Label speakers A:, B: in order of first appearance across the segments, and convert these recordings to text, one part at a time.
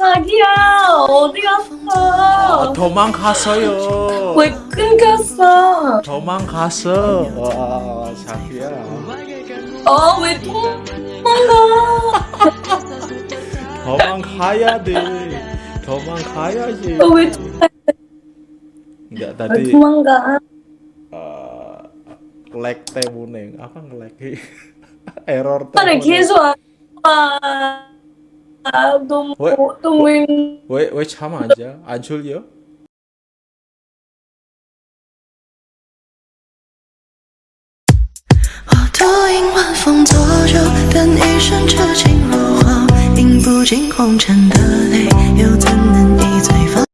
A: 자기야 어디 갔어?
B: 도망갔어요.
A: 왜 끊겼어?
B: 도망갔어. 와, 자기야.
A: 어왜 도망가?
B: 도망가야 돼. 도망가야지.
A: 어왜
B: Enggak tadi
A: 도망가?
B: uh, lag 때문에 apa nge-lag error
A: 말을
B: 때문에
A: 계속 안
B: tunggu tungguin. weh sama aja? Ajul yo.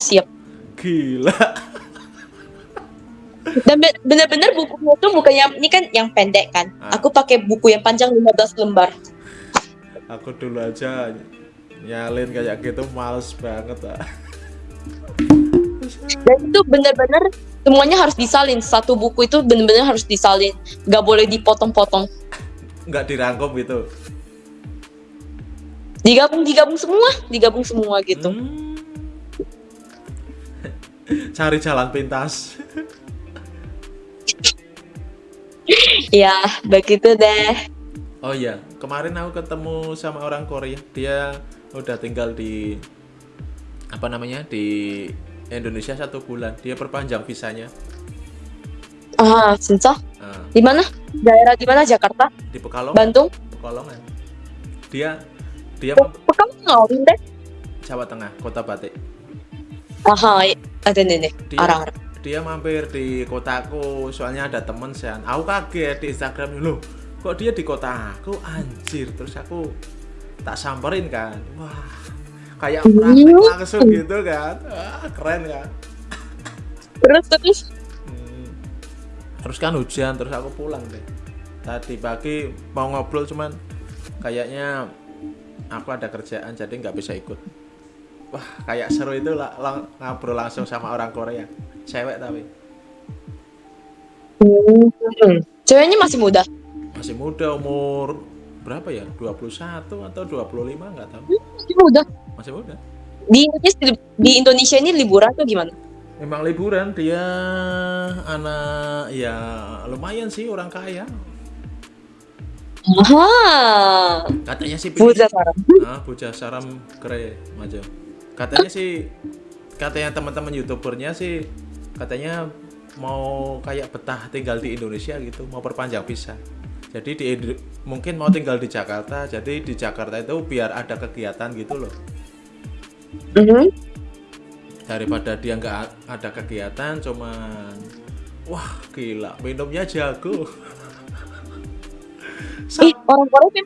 C: siap.
B: Gila.
C: Dan bener-bener bukunya tuh bukannya ini kan yang pendek kan?
B: Ah.
C: aku pakai buku yang panjang 15 lembar.
B: Aku dulu aja nyalin kayak gitu males banget ah.
C: dan itu bener-bener semuanya harus disalin satu buku itu bener-bener harus disalin nggak boleh dipotong-potong
B: Nggak dirangkum gitu.
C: digabung digabung semua digabung semua gitu
B: Hmm. Cari jalan pintas.
C: ya begitu deh
B: Oh iya, kemarin aku ketemu sama orang Korea. Dia udah tinggal di apa namanya di Indonesia satu bulan. Dia perpanjang visanya.
C: Ah sensor
B: ah.
C: di mana? Daerah di mana? Jakarta?
B: Di Pekalongan.
C: Bandung?
B: Pekalongan. Dia dia
C: Pe Pekalongan deh.
B: Jawa Tengah Kota Batik.
C: Ah ada nenek orang
B: dia mampir di kotaku soalnya ada temen sean aku kaget di Instagram dulu kok dia di kota aku? Anjir. Terus aku tak samperin kan. Wah, kayak praktek langsung gitu kan. Wah, keren kan.
C: terus terus
B: Hmm. Terus kan hujan, terus aku pulang deh. Tadi pagi mau ngobrol cuman kayaknya aku ada kerjaan jadi nggak bisa ikut. Wah, kayak seru itu lah lang- ngobrol langsung sama orang Korea. Cewek tapi
C: Hmm. ceweknya masih muda
B: masih muda umur berapa ya? 21 atau 25 nggak tahu.
C: masih muda
B: Masih muda.
C: di Indonesia di Indonesia ini liburan tuh gimana
B: Memang liburan dia anak ya lumayan sih orang kaya.
C: Aha,
B: Katanya sih
C: buja sarang.
B: Ah, bocah saram kere maju. Katanya sih katanya teman-teman youtubernya sih katanya mau kayak betah tinggal di Indonesia gitu, mau perpanjang visa. Jadi di mungkin mau tinggal di Jakarta, jadi di Jakarta itu biar ada kegiatan gitu loh.
C: Mhm.
B: Daripada dia nggak ada kegiatan, cuman wah gila minumnya jago.
C: Ih, orang Korea kan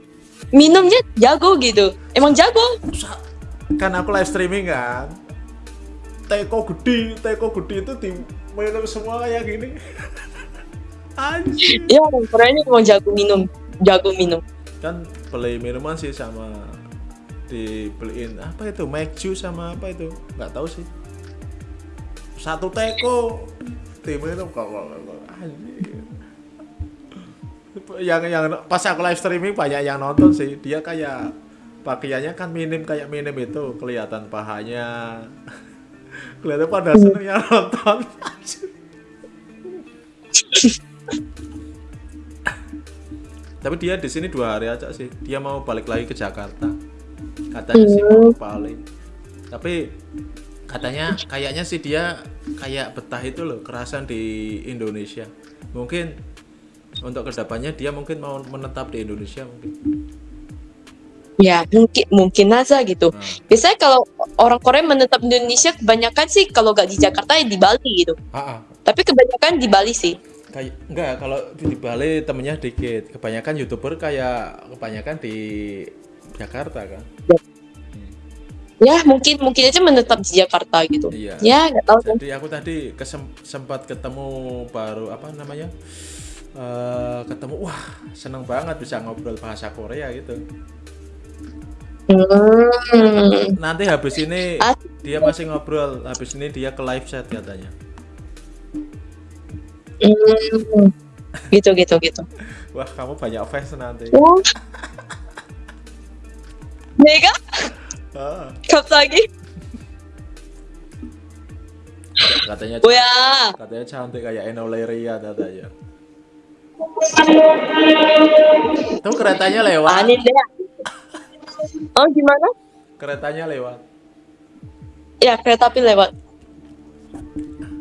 C: minumnya jago gitu. Emang jago?
B: Kan aku live streaming kan teko gede teko gede itu tim minum semua kayak gini anjir
C: Ya orang Korea ini emang jago minum, jago minum.
B: kan beli minuman sih sama dibeliin apa itu Mekju sama apa itu? Nggak tahu sih. Satu teko. Diminum kalau anjir yang yang pas aku live streaming banyak yang nonton sih. Dia kayak pakaiannya kan minim kayak minim itu. Kelihatan pahanya. Kelihatan pada seneng yang nonton tapi dia di sini dua hari aja sih dia mau balik lagi ke Jakarta katanya sih mau balik tapi katanya kayaknya sih dia kayak betah itu loh kerasan di Indonesia mungkin untuk ke depannya dia mungkin mau menetap di Indonesia mungkin
C: Ya mungkin mungkin aja gitu.
B: Nah,
C: Biasanya kalau orang Korea menetap di Indonesia kebanyakan sih kalau nggak di Jakarta ya di Bali gitu.
B: ah, ah.
C: Tapi kebanyakan di Bali sih.
B: Kayak enggak kalau di Bali temennya dikit kebanyakan youtuber kayak kebanyakan di Jakarta kan
C: Ya mungkin mungkin aja menetap di Jakarta gitu.
B: iya
C: Ya nggak tahu.
B: jadi aku tadi kesem- sempat ketemu baru apa namanya eh ketemu wah seneng banget bisa ngobrol bahasa Korea gitu
C: Hmm.
B: nanti habis ini
C: Ah.
B: dia masih ngobrol habis ini dia ke live chat katanya
C: hmm, gitu gitu gitu.
B: Wah kamu banyak fans nanti.
C: Oh. Mega?
B: Ah.
C: Lagi. Katanya oh,
B: ya.
C: cantik, ya.
B: katanya cantik kayak Enoleria katanya tuh keretanya lewat.
C: Anit deh. oh gimana?
B: Keretanya lewat.
C: Ya kereta api lewat.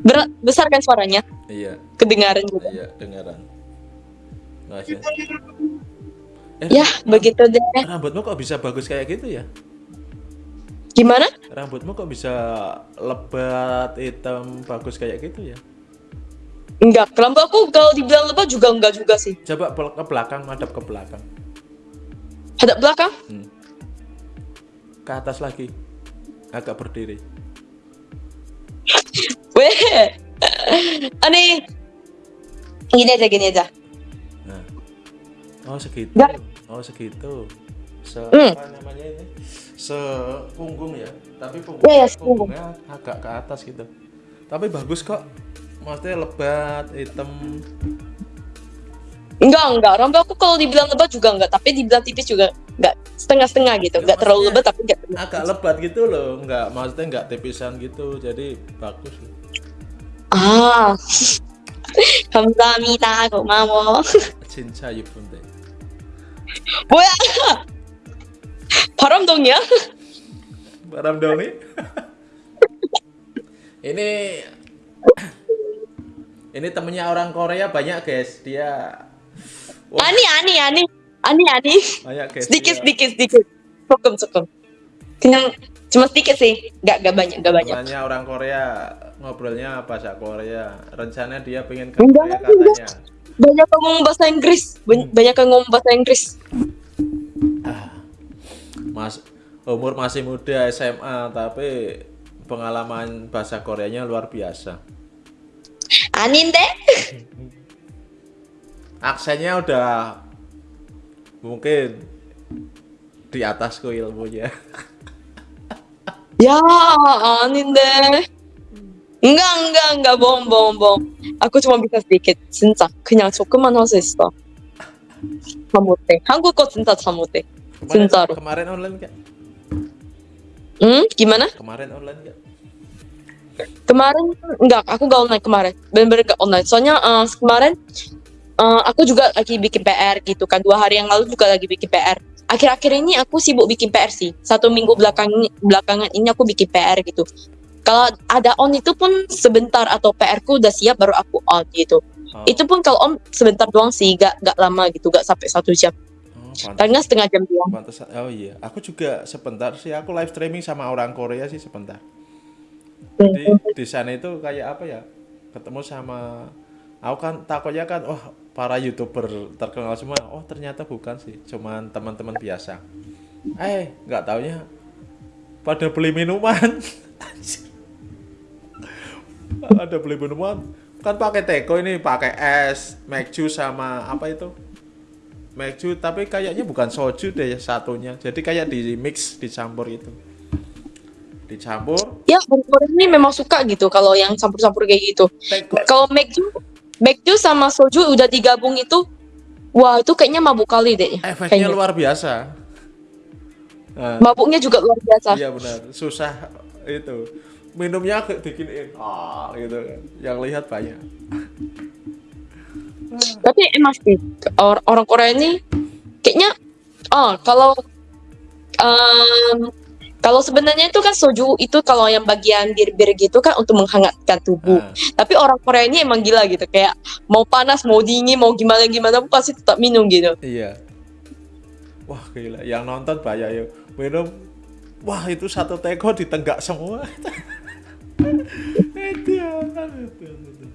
C: Berat besar kan suaranya?
B: Iya,
C: Kedengaran juga.
B: iya dengaran. Eh,
C: Ya begitu deh.
B: rambutmu kok bisa bagus kayak gitu ya?
C: Gimana?
B: Rambutmu kok bisa lebat, hitam, bagus kayak gitu ya?
C: Enggak, rambut aku kalau dibilang lebat juga enggak juga sih.
B: Coba ke belakang, madap ke belakang.
C: Hadap belakang?
B: Hmm. Ke atas lagi. Agak berdiri.
C: Weh. Aneh. Gini aja, gini aja.
B: Nah. Oh segitu.
C: Nggak.
B: Oh segitu. Se
C: Hmm.
B: apa namanya ini? Sepunggung ya. Tapi punggung,
C: Iya, iya, sepunggung.
B: punggungnya agak ke atas gitu. Tapi bagus kok. Maksudnya lebat, hitam.
C: Enggak, enggak. Rambut aku kalau dibilang lebat juga enggak, tapi dibilang tipis juga enggak. Setengah-setengah gitu.
B: Ya,
C: Enggak terlalu lebat tapi enggak
B: Agak lebat gitu loh. Enggak, maksudnya enggak tipisan gitu. Jadi bagus.
C: 아, 감사합니다. 고마워.
B: 진짜 예쁜데.
C: 뭐야? 바람동이야?
B: Baram dong nih. ini ini temennya orang Korea banyak guys. Dia Wah,
C: 아니, 아니, 아니. 아니, 아니.
B: banyak guys.
C: sedikit,
B: dia.
C: sedikit, sedikit. Cukup, cukup. Kena cuma sedikit sih. Enggak, enggak banyak, enggak banyak.
B: Temannya orang Korea ngobrolnya bahasa Korea. Rencana dia pengen ke Korea katanya.
C: Banyak yang ngomong bahasa Inggris. Hmm. Banyak yang ngomong bahasa Inggris.
B: Ah, mas umur masih muda SMA tapi pengalaman bahasa Koreanya luar biasa.
C: Anin deh.
B: Aksennya udah mungkin di atasku ilmunya.
C: Ya anin deh enggak, enggak, enggak. bohong, bohong, bohong. Aku cuma bisa sedikit. 진짜. 그냥 조금만 할 수 있어. 다 못해. 한국어 진짜 다 못해.
B: Kemarin,
C: 진짜로.
B: kemarin online gak?
C: 응? gimana?
B: Kemarin online gak?
C: Kemarin enggak, aku gak online kemarin. Bener-bener gak online. Soalnya eh, kemarin eh, aku juga lagi bikin PR gitu kan. Dua hari yang lalu juga lagi bikin PR. Akhir-akhir ini aku sibuk bikin PR sih. Satu minggu belakang belakangan ini aku bikin PR gitu. Kalau ada on itu pun sebentar atau PR ku udah siap baru aku on gitu.
B: Oh,
C: Itu pun kalau on sebentar doang sih, gak, gak lama gitu, gak sampai satu jam.
B: oh,
C: Karena setengah jam doang.
B: pantas. Oh iya, aku juga sebentar sih. Aku live streaming sama orang Korea sih sebentar. Jadi di sana itu kayak apa ya? Ketemu sama aku kan takutnya kan wah para youtuber terkenal semua. Oh ternyata bukan sih, cuman teman-teman biasa. Eh nggak taunya pada beli minuman. ada beli minuman kan pakai teko ini pakai es, Macju sama apa itu? Macju tapi kayaknya bukan soju deh satunya. Jadi kayak di mix dicampur itu. Dicampur
C: Ya, orang ini memang suka gitu kalau yang campur-campur kayak gitu. Kalau Macju, Macju sama soju udah digabung itu, wah itu kayaknya mabuk kali deh.
B: efeknya
C: kayaknya.
B: luar biasa. Nah,
C: Mabuknya juga luar biasa.
B: iya benar, susah itu. Minumnya kayak diginiin, ah gitu kan. Yang lihat banyak.
C: Tapi emang sih or- orang Korea ini kayaknya, oh kalau em, kalau sebenarnya itu kan soju itu kalau yang bagian bir-bir gitu kan untuk menghangatkan tubuh.
B: Nah,
C: Tapi orang Korea ini emang gila gitu kayak mau panas mau dingin mau gimana gimana pun pasti tetap minum gitu.
B: iya. Wah gila, yang nonton banyak yuk. Minum, wah itu satu teko ditenggak semua. Itu ya,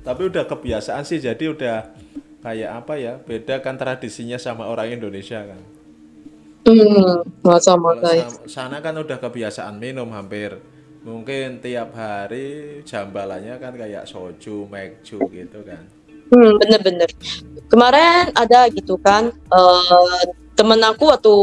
B: Tapi udah kebiasaan sih, jadi udah kayak apa ya? Beda kan tradisinya sama orang Indonesia kan.
C: Hmm, masa
B: Kalau
C: masa.
B: sa- sana kan udah kebiasaan minum hampir mungkin tiap hari jambalannya kan kayak soju, mekju gitu kan.
C: Hmm, bener-bener. Kemarin ada gitu kan, eh temen aku waktu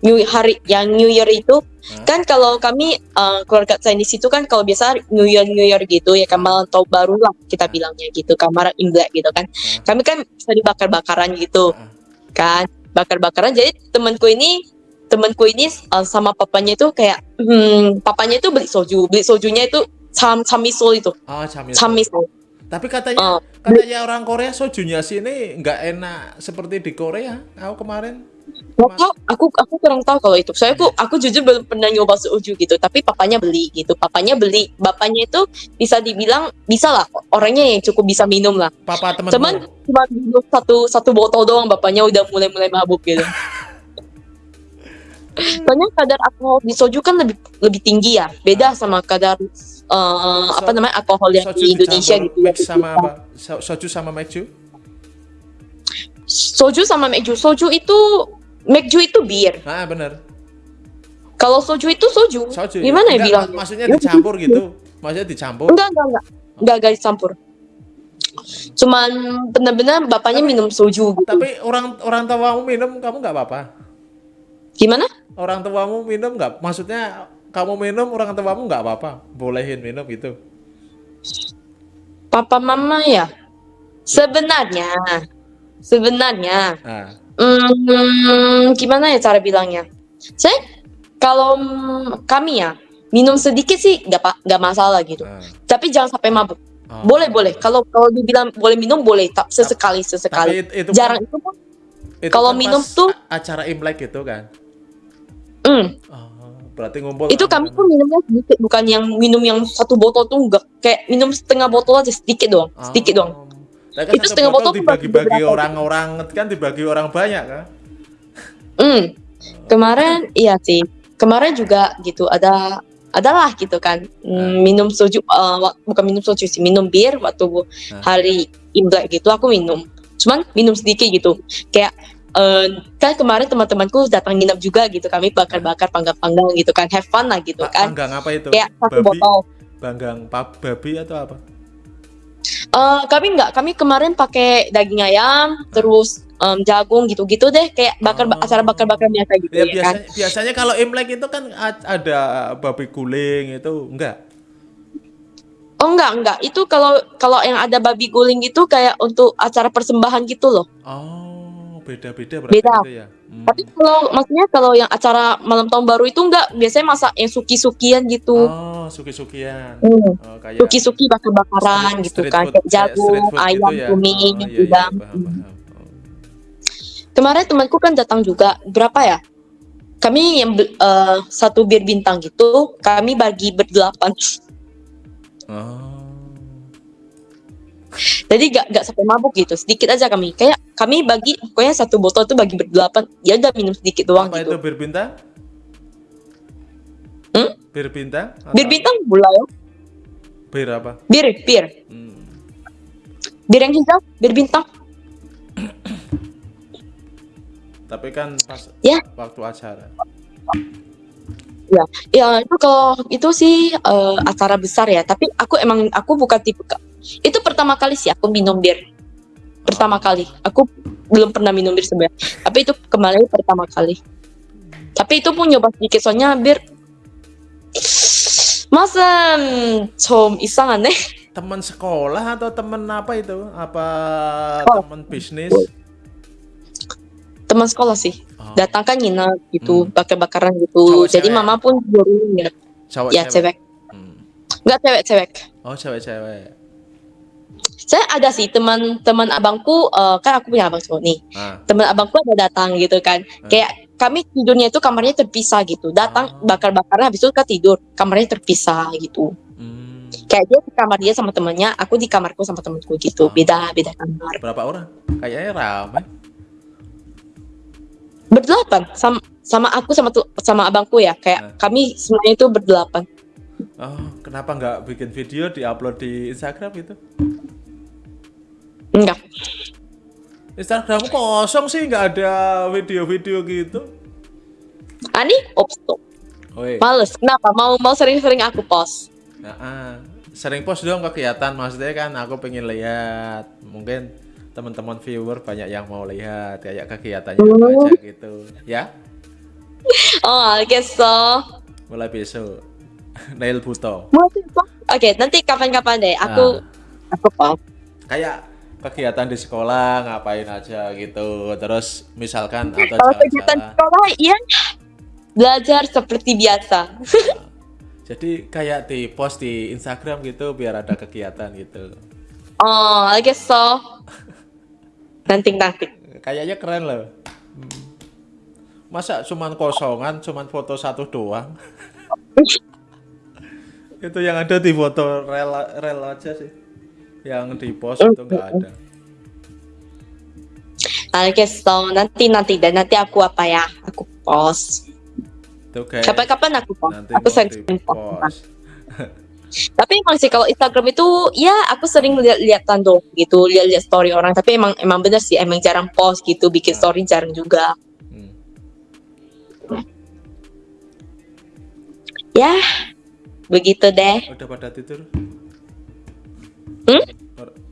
C: New hari yang New Year itu Kan kalau kami eh, keluarga Chinese itu kan kalau biasa New Year New Year gitu ya kan malam tahun baru lah kita bilangnya gitu kamar Imlek gitu kan.
B: Hah?
C: Kami kan bisa dibakar-bakaran gitu
B: Ah,
C: kan, bakar-bakaran. Jadi temanku ini temanku ini uh, sama papanya itu kayak hmm, papanya itu beli soju beli sojunya itu sam samiso itu
B: Oh,
C: samiso
B: Tapi katanya
C: Oh.
B: katanya orang Korea sojunya sini nggak enak seperti di Korea. Aku kemarin
C: Tahu, aku aku kurang tahu kalau itu. Soalnya aku aku jujur belum pernah nyoba soju gitu. Tapi papanya beli gitu. Papanya beli. Bapaknya itu bisa dibilang bisa lah orangnya yang cukup bisa minum lah.
B: papa temen
C: Cuman cuma minum satu satu botol doang bapaknya udah mulai mulai mabuk gitu. Soalnya kadar alkohol di soju kan lebih lebih tinggi ya. Beda sama kadar eh, apa namanya alkohol yang di Indonesia gitu.
B: Sama apa? So- Soju sama meju?
C: Soju sama mekju. Soju itu mekju itu bir.
B: Ah, bener.
C: Kalau soju itu soju.
B: Soju.
C: Gimana ya bilang?
B: mak- Maksudnya dicampur gitu. Maksudnya dicampur.
C: Enggak, enggak, enggak. Enggak, enggak dicampur. Cuman benar-benar bapaknya minum soju gitu.
B: Tapi orang orang tuamu minum, kamu nggak apa-apa.
C: Gimana?
B: Orang tuamu minum nggak? Maksudnya kamu minum, orang tuamu nggak apa-apa. Bolehin minum gitu.
C: Papa mama ya? Sebenarnya, sebenarnya,
B: Ah,
C: hmm, gimana ya cara bilangnya? Saya kalau kami ya minum sedikit sih nggak nggak masalah gitu.
B: ah.
C: Tapi jangan sampai mabuk.
B: Oh.
C: Boleh boleh. Kalau kalau dibilang boleh minum boleh, tak sesekali sesekali.
B: it- itu
C: Jarang
B: kan,
C: itu pun.
B: itu
C: kalau
B: kan
C: minum tuh-
B: acara Imlek gitu kan.
C: Hmm.
B: Oh, berarti ngumpul.
C: itu kami tuh minumnya sedikit bukan yang minum yang satu botol tuh enggak kayak minum setengah botol aja sedikit doang
B: Oh.
C: sedikit doang
B: Kan
C: Itu setengah botol
B: dibagi-bagi orang-orang kan dibagi orang banyak kan.
C: hmm. Kemarin iya sih. Kemarin juga gitu ada adalah gitu kan. Hmm, minum soju wak- bukan minum soju sih minum bir waktu
B: Nah.
C: hari imlek gitu aku minum. Cuman minum sedikit gitu. Kayak eh, kan kemarin teman-temanku datang nginep juga gitu kami bakar-bakar panggang-panggang gitu kan. Have fun lah gitu kan.
B: panggang apa itu?
C: kayak satu
B: Babi,
C: botol.
B: Panggang babi atau apa?
C: Eh, kami nggak, kami kemarin pakai daging ayam, terus em, jagung gitu-gitu deh, kayak bakar
B: Oh.
C: acara bakar-bakar biasa gitu
B: Ya,
C: ya, kan.
B: biasanya biasanya kalau Imlek itu kan ada babi guling itu enggak.
C: Oh enggak enggak, itu kalau kalau yang ada babi guling itu kayak untuk acara persembahan gitu loh.
B: Oh, beda-beda berarti
C: Beda.
B: itu ya. Hmm.
C: Tapi kalau maksudnya kalau yang acara malam tahun baru itu enggak, biasanya masak yang suki-sukian gitu.
B: Oh, suki-sukian.
C: Hmm.
B: Oh, kayak
C: Suki-suki bakar-bakaran gitu kan,
B: food,
C: kayak
B: kayak
C: jagung,
B: food
C: ayam,
B: gitu ya.
C: cumi,
B: Oh, iya, iya,
C: udang.
B: paham, paham. Oh.
C: Kemarin temanku kan datang juga, berapa ya? Kami yang eh, satu bir bintang gitu, kami bagi berdelapan.
B: Oh.
C: Jadi gak, gak sampai mabuk gitu, sedikit aja kami. Kayak kami bagi, pokoknya satu botol tuh bagi berdelapan. Ya udah minum sedikit doang
B: Apa
C: gitu.
B: itu bir bintang?
C: Hmm?
B: Bir bintang? Atau
C: Bir bintang gula ya.
B: Bir apa?
C: Bir, bir.
B: Hmm.
C: Bir yang hijau, bir bintang.
B: Tapi kan pas
C: Ya.
B: waktu acara
C: Ya itu kalau itu sih eh, acara besar ya. Tapi aku emang aku bukan tipe ka- itu pertama kali sih aku minum bir. Pertama kali. Aku belum pernah minum bir sebenarnya. Tapi itu kemarin pertama kali. Tapi itu pun nyoba sedikit soalnya bir masa 좀 이상하네.
B: Teman sekolah atau teman apa itu? Apa
C: Oh.
B: teman bisnis?
C: Teman sekolah sih.
B: Oh,
C: Datang kan nginep gitu,
B: Hmm.
C: bakar-bakaran gitu.
B: Cowok,
C: Jadi
B: cewek?
C: mama pun nyuruh nginep.
B: cowok
C: Ya cewek.
B: Hmm.
C: Enggak cewek-cewek.
B: Oh, cewek-cewek.
C: Saya ada sih teman-teman abangku eh, kan aku punya abang cowok nih.
B: Ah,
C: Teman abangku ada datang gitu kan.
B: Hmm.
C: Kayak kami tidurnya itu kamarnya terpisah gitu. Datang
B: Oh.
C: bakar-bakaran habis itu kan tidur, kamarnya terpisah gitu.
B: hmm.
C: Kayak dia di kamar dia sama temannya, aku di kamarku sama temanku gitu.
B: Oh.
C: Beda beda kamar.
B: Berapa orang? Kayaknya ramai.
C: Berdelapan sama sama aku sama tu- sama abangku ya. Kayak
B: Hmm.
C: kami semuanya itu berdelapan.
B: Oh, kenapa nggak bikin video diupload di Instagram gitu?
C: Enggak.
B: Instagrammu kosong sih, nggak ada video-video gitu.
C: Ani.
B: Woi,
C: Males. Kenapa? Mau mau sering-sering aku post.
B: nah, ah. sering post dong kegiatan maksudnya kan aku pengen lihat. Mungkin teman-teman viewer banyak yang mau lihat kayak kegiatannya apa aja oh. gitu. Ya?
C: Oh I guess so.
B: Mulai besok. Nail Buto.
C: Oke okay, nanti kapan-kapan deh. Aku
B: nah.
C: aku pak.
B: Kayak kegiatan di sekolah ngapain aja gitu. Terus misalkan iya, atau
C: kalau kegiatan sekolah iya. Belajar seperti biasa.
B: Nah, jadi kayak di post di Instagram gitu biar ada kegiatan gitu.
C: Oh I guess so. Nanti nanti.
B: Kayaknya keren loh. Masa cuman kosongan, cuman foto satu doang. itu yang ada di foto rel rel aja sih. Yang di post itu nggak ada.
C: I guess so. Nanti nanti dan nanti aku apa ya? Aku post. Kapan-kapan aku post.
B: nanti
C: Aku sering post. Tapi emang sih kalau Instagram itu ya aku sering lihat-lihat tando gitu, lihat-lihat story orang. Tapi emang emang bener sih, emang jarang post gitu, bikin
B: Ah.
C: story jarang juga.
B: Hmm.
C: Ya, begitu deh.
B: Udah pada tidur?
C: Hmm?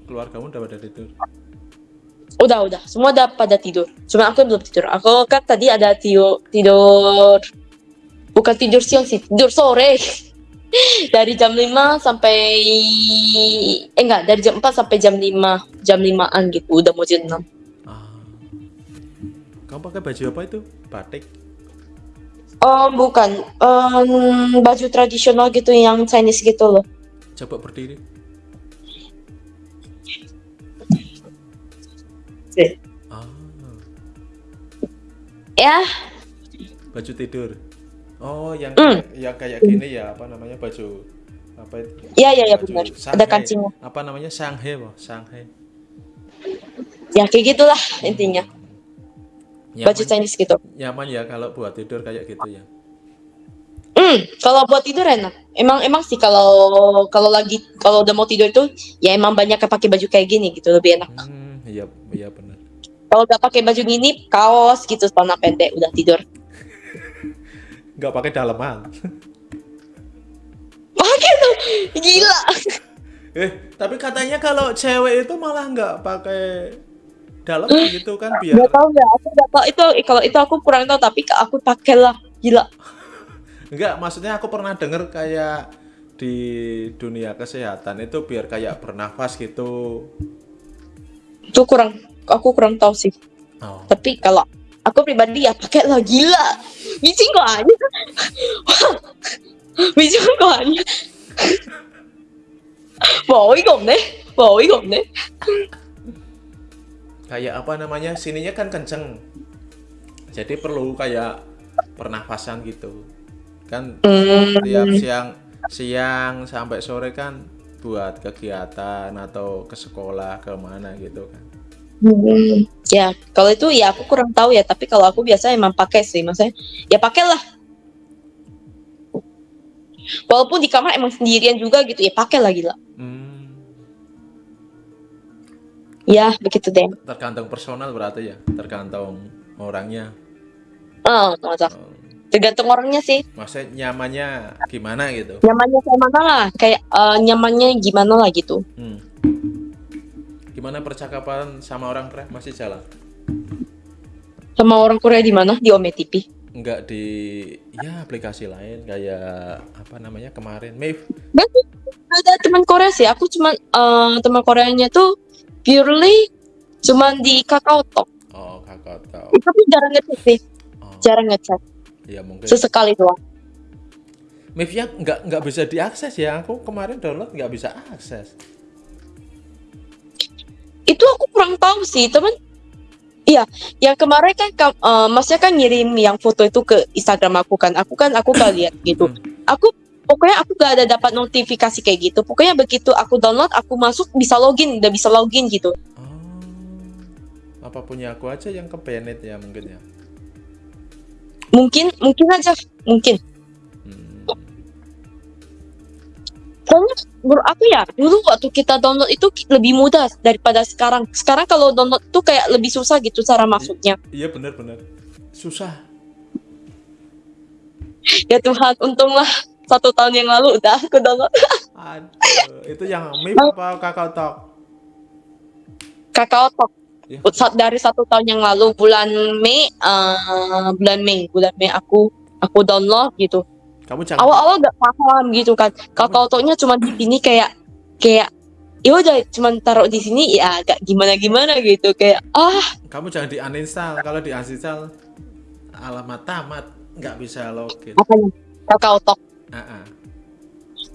B: Keluargamu udah pada tidur?
C: Udah udah, semua udah pada tidur. Cuma aku belum tidur. Aku kan tadi ada tidur tidur bukan tidur siang sih, tidur sore. dari jam 5 sampai eh enggak, dari jam 4 sampai jam 5, jam 5-an gitu, udah mau jam 6.
B: Ah. Kamu pakai baju apa itu? Batik.
C: Oh, bukan. Em, baju tradisional gitu yang Chinese gitu loh.
B: Coba berdiri. Ah,
C: Ya,
B: baju tidur. Oh, yang
C: Hmm.
B: kayak, yang kayak gini ya, apa namanya baju apa itu?
C: ya ya ya
B: Baju
C: benar.
B: Shanghai.
C: Ada kancingnya.
B: Apa namanya Shanghai, Wah, Shanghai.
C: Ya kayak gitulah intinya.
B: Nyaman,
C: Baju Chinese gitu.
B: nyaman ya kalau buat tidur kayak gitu ya.
C: Hmm, kalau buat tidur enak. Emang emang sih kalau kalau lagi kalau udah mau tidur itu ya emang banyak yang pakai baju kayak gini gitu lebih enak.
B: Hmm, iya, iya benar.
C: Kalau udah pakai baju gini kaos gitu celana pendek udah tidur.
B: Nggak pakai daleman.
C: Pakai tuh gila.
B: Eh, tapi katanya kalau cewek itu malah nggak pakai daleman gitu kan biar
C: Gak tau ya, aku gak tau itu kalau itu aku kurang tahu tapi aku pakai lah gila.
B: Enggak, maksudnya aku pernah denger kayak di dunia kesehatan itu biar kayak bernafas gitu.
C: Itu kurang aku kurang tahu sih.
B: Oh.
C: Tapi kalau aku pribadi ya pakai lah gila. Bising kok aja. Bising kok aja. Mau ikut nih, mau ikut nih.
B: Kayak apa namanya? Sininya kan kenceng. Jadi perlu kayak pernafasan gitu. Kan
C: Hmm.
B: tiap siang siang sampai sore kan buat kegiatan atau ke sekolah ke mana gitu kan.
C: Hmm, ya kalau itu ya aku kurang tahu ya tapi kalau aku biasa emang pakai sih maksudnya ya pakailah. Walaupun di kamar emang sendirian juga gitu ya pakailah gila.
B: Hmm,
C: ya begitu deh.
B: Tergantung personal berarti ya, tergantung orangnya.
C: oh
B: Oh,
C: tergantung orangnya sih.
B: Maksudnya nyamannya gimana gitu.
C: nyamannya kayak mana lah kayak eh, nyamannya gimana lah gitu.
B: Hmm. Gimana percakapan sama orang Korea? Masih jalan?
C: sama orang Korea di mana? Di Ome TV
B: Enggak di ya aplikasi lain kayak apa namanya kemarin.
C: Nggak ada teman Korea sih. Aku cuman eh, teman Koreanya tuh purely cuman di Kakao Talk.
B: Oh, kakak tahu.
C: tapi jarang ngechat sih.
B: Oh,
C: jarang ngechat.
B: Ya mungkin.
C: sesekali doang.
B: Mave ya nggak nggak bisa diakses ya. Aku kemarin download nggak bisa akses.
C: Kurang tahu sih teman iya yang kemarin kan kam- eh, masnya kan ngirim yang foto itu ke Instagram aku kan. Aku kan aku gak lihat gitu. Aku pokoknya aku gak ada dapat notifikasi kayak gitu. Pokoknya begitu aku download aku masuk bisa login udah bisa login gitu.
B: Oh, apa punya aku aja yang ke Bennett ya mungkin ya.
C: mungkin mungkin aja mungkin soalnya menurut aku ya dulu waktu kita download itu lebih mudah daripada sekarang sekarang kalau download tuh kayak lebih susah gitu cara masuknya
B: Iya benar-benar susah.
C: ya Tuhan untunglah satu tahun yang lalu udah aku download
B: Aduh, itu yang Mave apa Kakao Talk?
C: Kakao Talk
B: Ya.
C: Dari satu tahun yang lalu bulan Mei eh, bulan Mei bulan Mei aku aku download gitu
B: Kamu jangan
C: awal-awal gak paham gitu kan Kakao Talknya cuma di sini kayak kayak ya udah cuma taruh di sini ya agak gimana gimana gitu kayak ah
B: kamu jangan di uninstall. Kalau di uninstall alamat tamat. nggak bisa login.
C: apanya kakao talk
B: Ah, ah.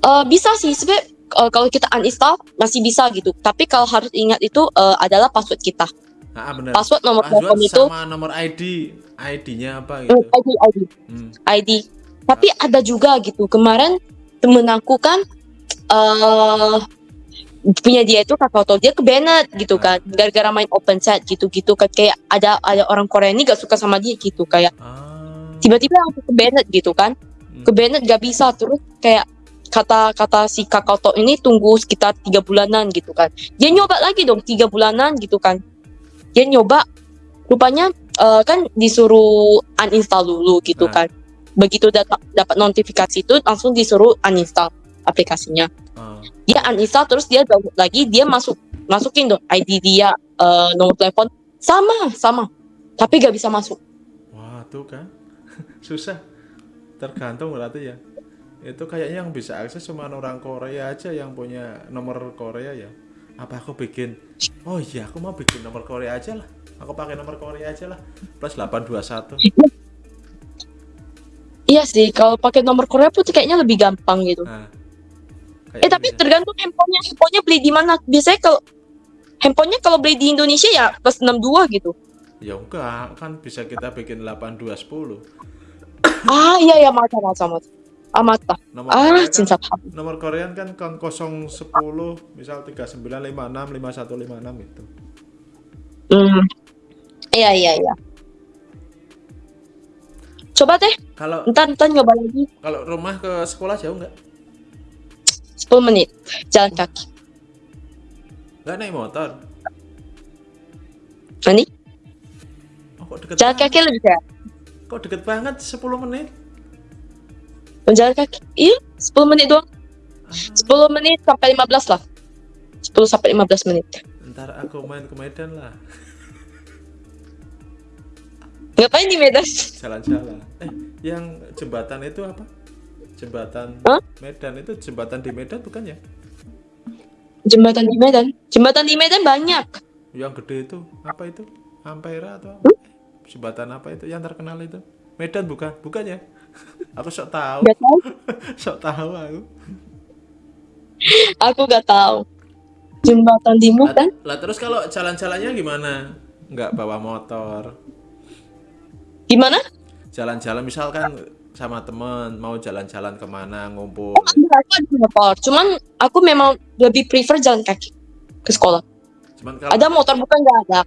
C: Eh, bisa sih sebenarnya eh, kalau kita uninstall masih bisa gitu tapi kalau harus ingat itu eh, adalah password kita
B: Ah, bener.
C: password nomor telepon itu
B: sama nomor ID, ID-nya apa gitu.
C: ID ID
B: Hmm.
C: ID tapi ada juga gitu kemarin temen aku kan eh punya dia itu kakao talk dia ke Bennett gitu kan gara-gara main open chat gitu-gitu kan kayak ada ada orang Korea ini gak suka sama dia gitu kayak
B: Ah.
C: tiba-tiba aku ke Bennett gitu kan
B: Hmm.
C: ke Bennett gak bisa terus kayak kata kata si kakao talk ini tunggu sekitar tiga bulanan gitu kan dia nyoba lagi dong tiga bulanan gitu kan dia nyoba rupanya eh, kan disuruh uninstall dulu gitu
B: Ah.
C: kan begitu dapat dapat notifikasi itu langsung disuruh uninstall aplikasinya
B: Ah.
C: dia uninstall terus dia download lagi dia masuk masukin dong ID dia eh, nomor telepon sama sama tapi gak bisa masuk
B: Wah, tuh kan. Susah. Tergantung berarti ya. Itu kayaknya yang bisa akses cuma orang Korea aja yang punya nomor Korea ya. Apa aku bikin? Oh iya, aku mau bikin nomor Korea aja lah. Aku pakai nomor Korea aja lah. Plus 821.
C: Iya sih kalau pakai nomor Korea pun kayaknya lebih gampang gitu
B: Nah.
C: Eh tapi tergantung handphonenya, handphonenya beli di mana. Biasanya kalau handphonenya kalau beli di Indonesia ya plus 62 gitu.
B: ya enggak, kan bisa kita bikin 8210.
C: Ah iya ya mata mata mata. Ah mata.
B: Nomor
C: Ah
B: Korea kan,
C: cinta paham.
B: nomor Korean kan kan 010 misal 3956 5156 itu.
C: Hmm. Iya iya iya. Coba deh,
B: Kalau
C: ntar ntar nyoba lagi.
B: kalau rumah ke sekolah jauh nggak?
C: 10 menit jalan kaki.
B: Nggak naik motor.
C: Nanti
B: Oh, kok deket
C: jalan
B: banget?
C: kaki lebih sehat.
B: Kok deket banget 10 menit?
C: Jalan kaki. Iya, 10 menit doang. 10 menit sampai 15 lah. 10 sampai 15 menit.
B: Ntar aku main ke Medan lah,
C: Ngapain di Medan?
B: jalan-jalan. Eh, yang jembatan itu apa? Jembatan
C: Hah?
B: Medan itu jembatan di Medan bukan ya?
C: Jembatan di Medan. Jembatan di Medan banyak.
B: Yang gede itu apa itu? Ampera atau apa? Jembatan apa itu yang terkenal itu? Medan bukan? Bukan ya? aku sok tahu,
C: Gak tahu.
B: sok tahu aku.
C: Aku gak tahu. Jembatan di Medan.
B: lah terus kalau jalan-jalannya gimana? Nggak bawa motor.
C: Gimana?
B: Jalan-jalan misalkan sama temen mau jalan-jalan ke mana ngumpul.
C: Ada, aku ada motor. Cuman aku memang lebih prefer jalan kaki ke sekolah.
B: Cuman kalau
C: Ada motor bukan nggak ada.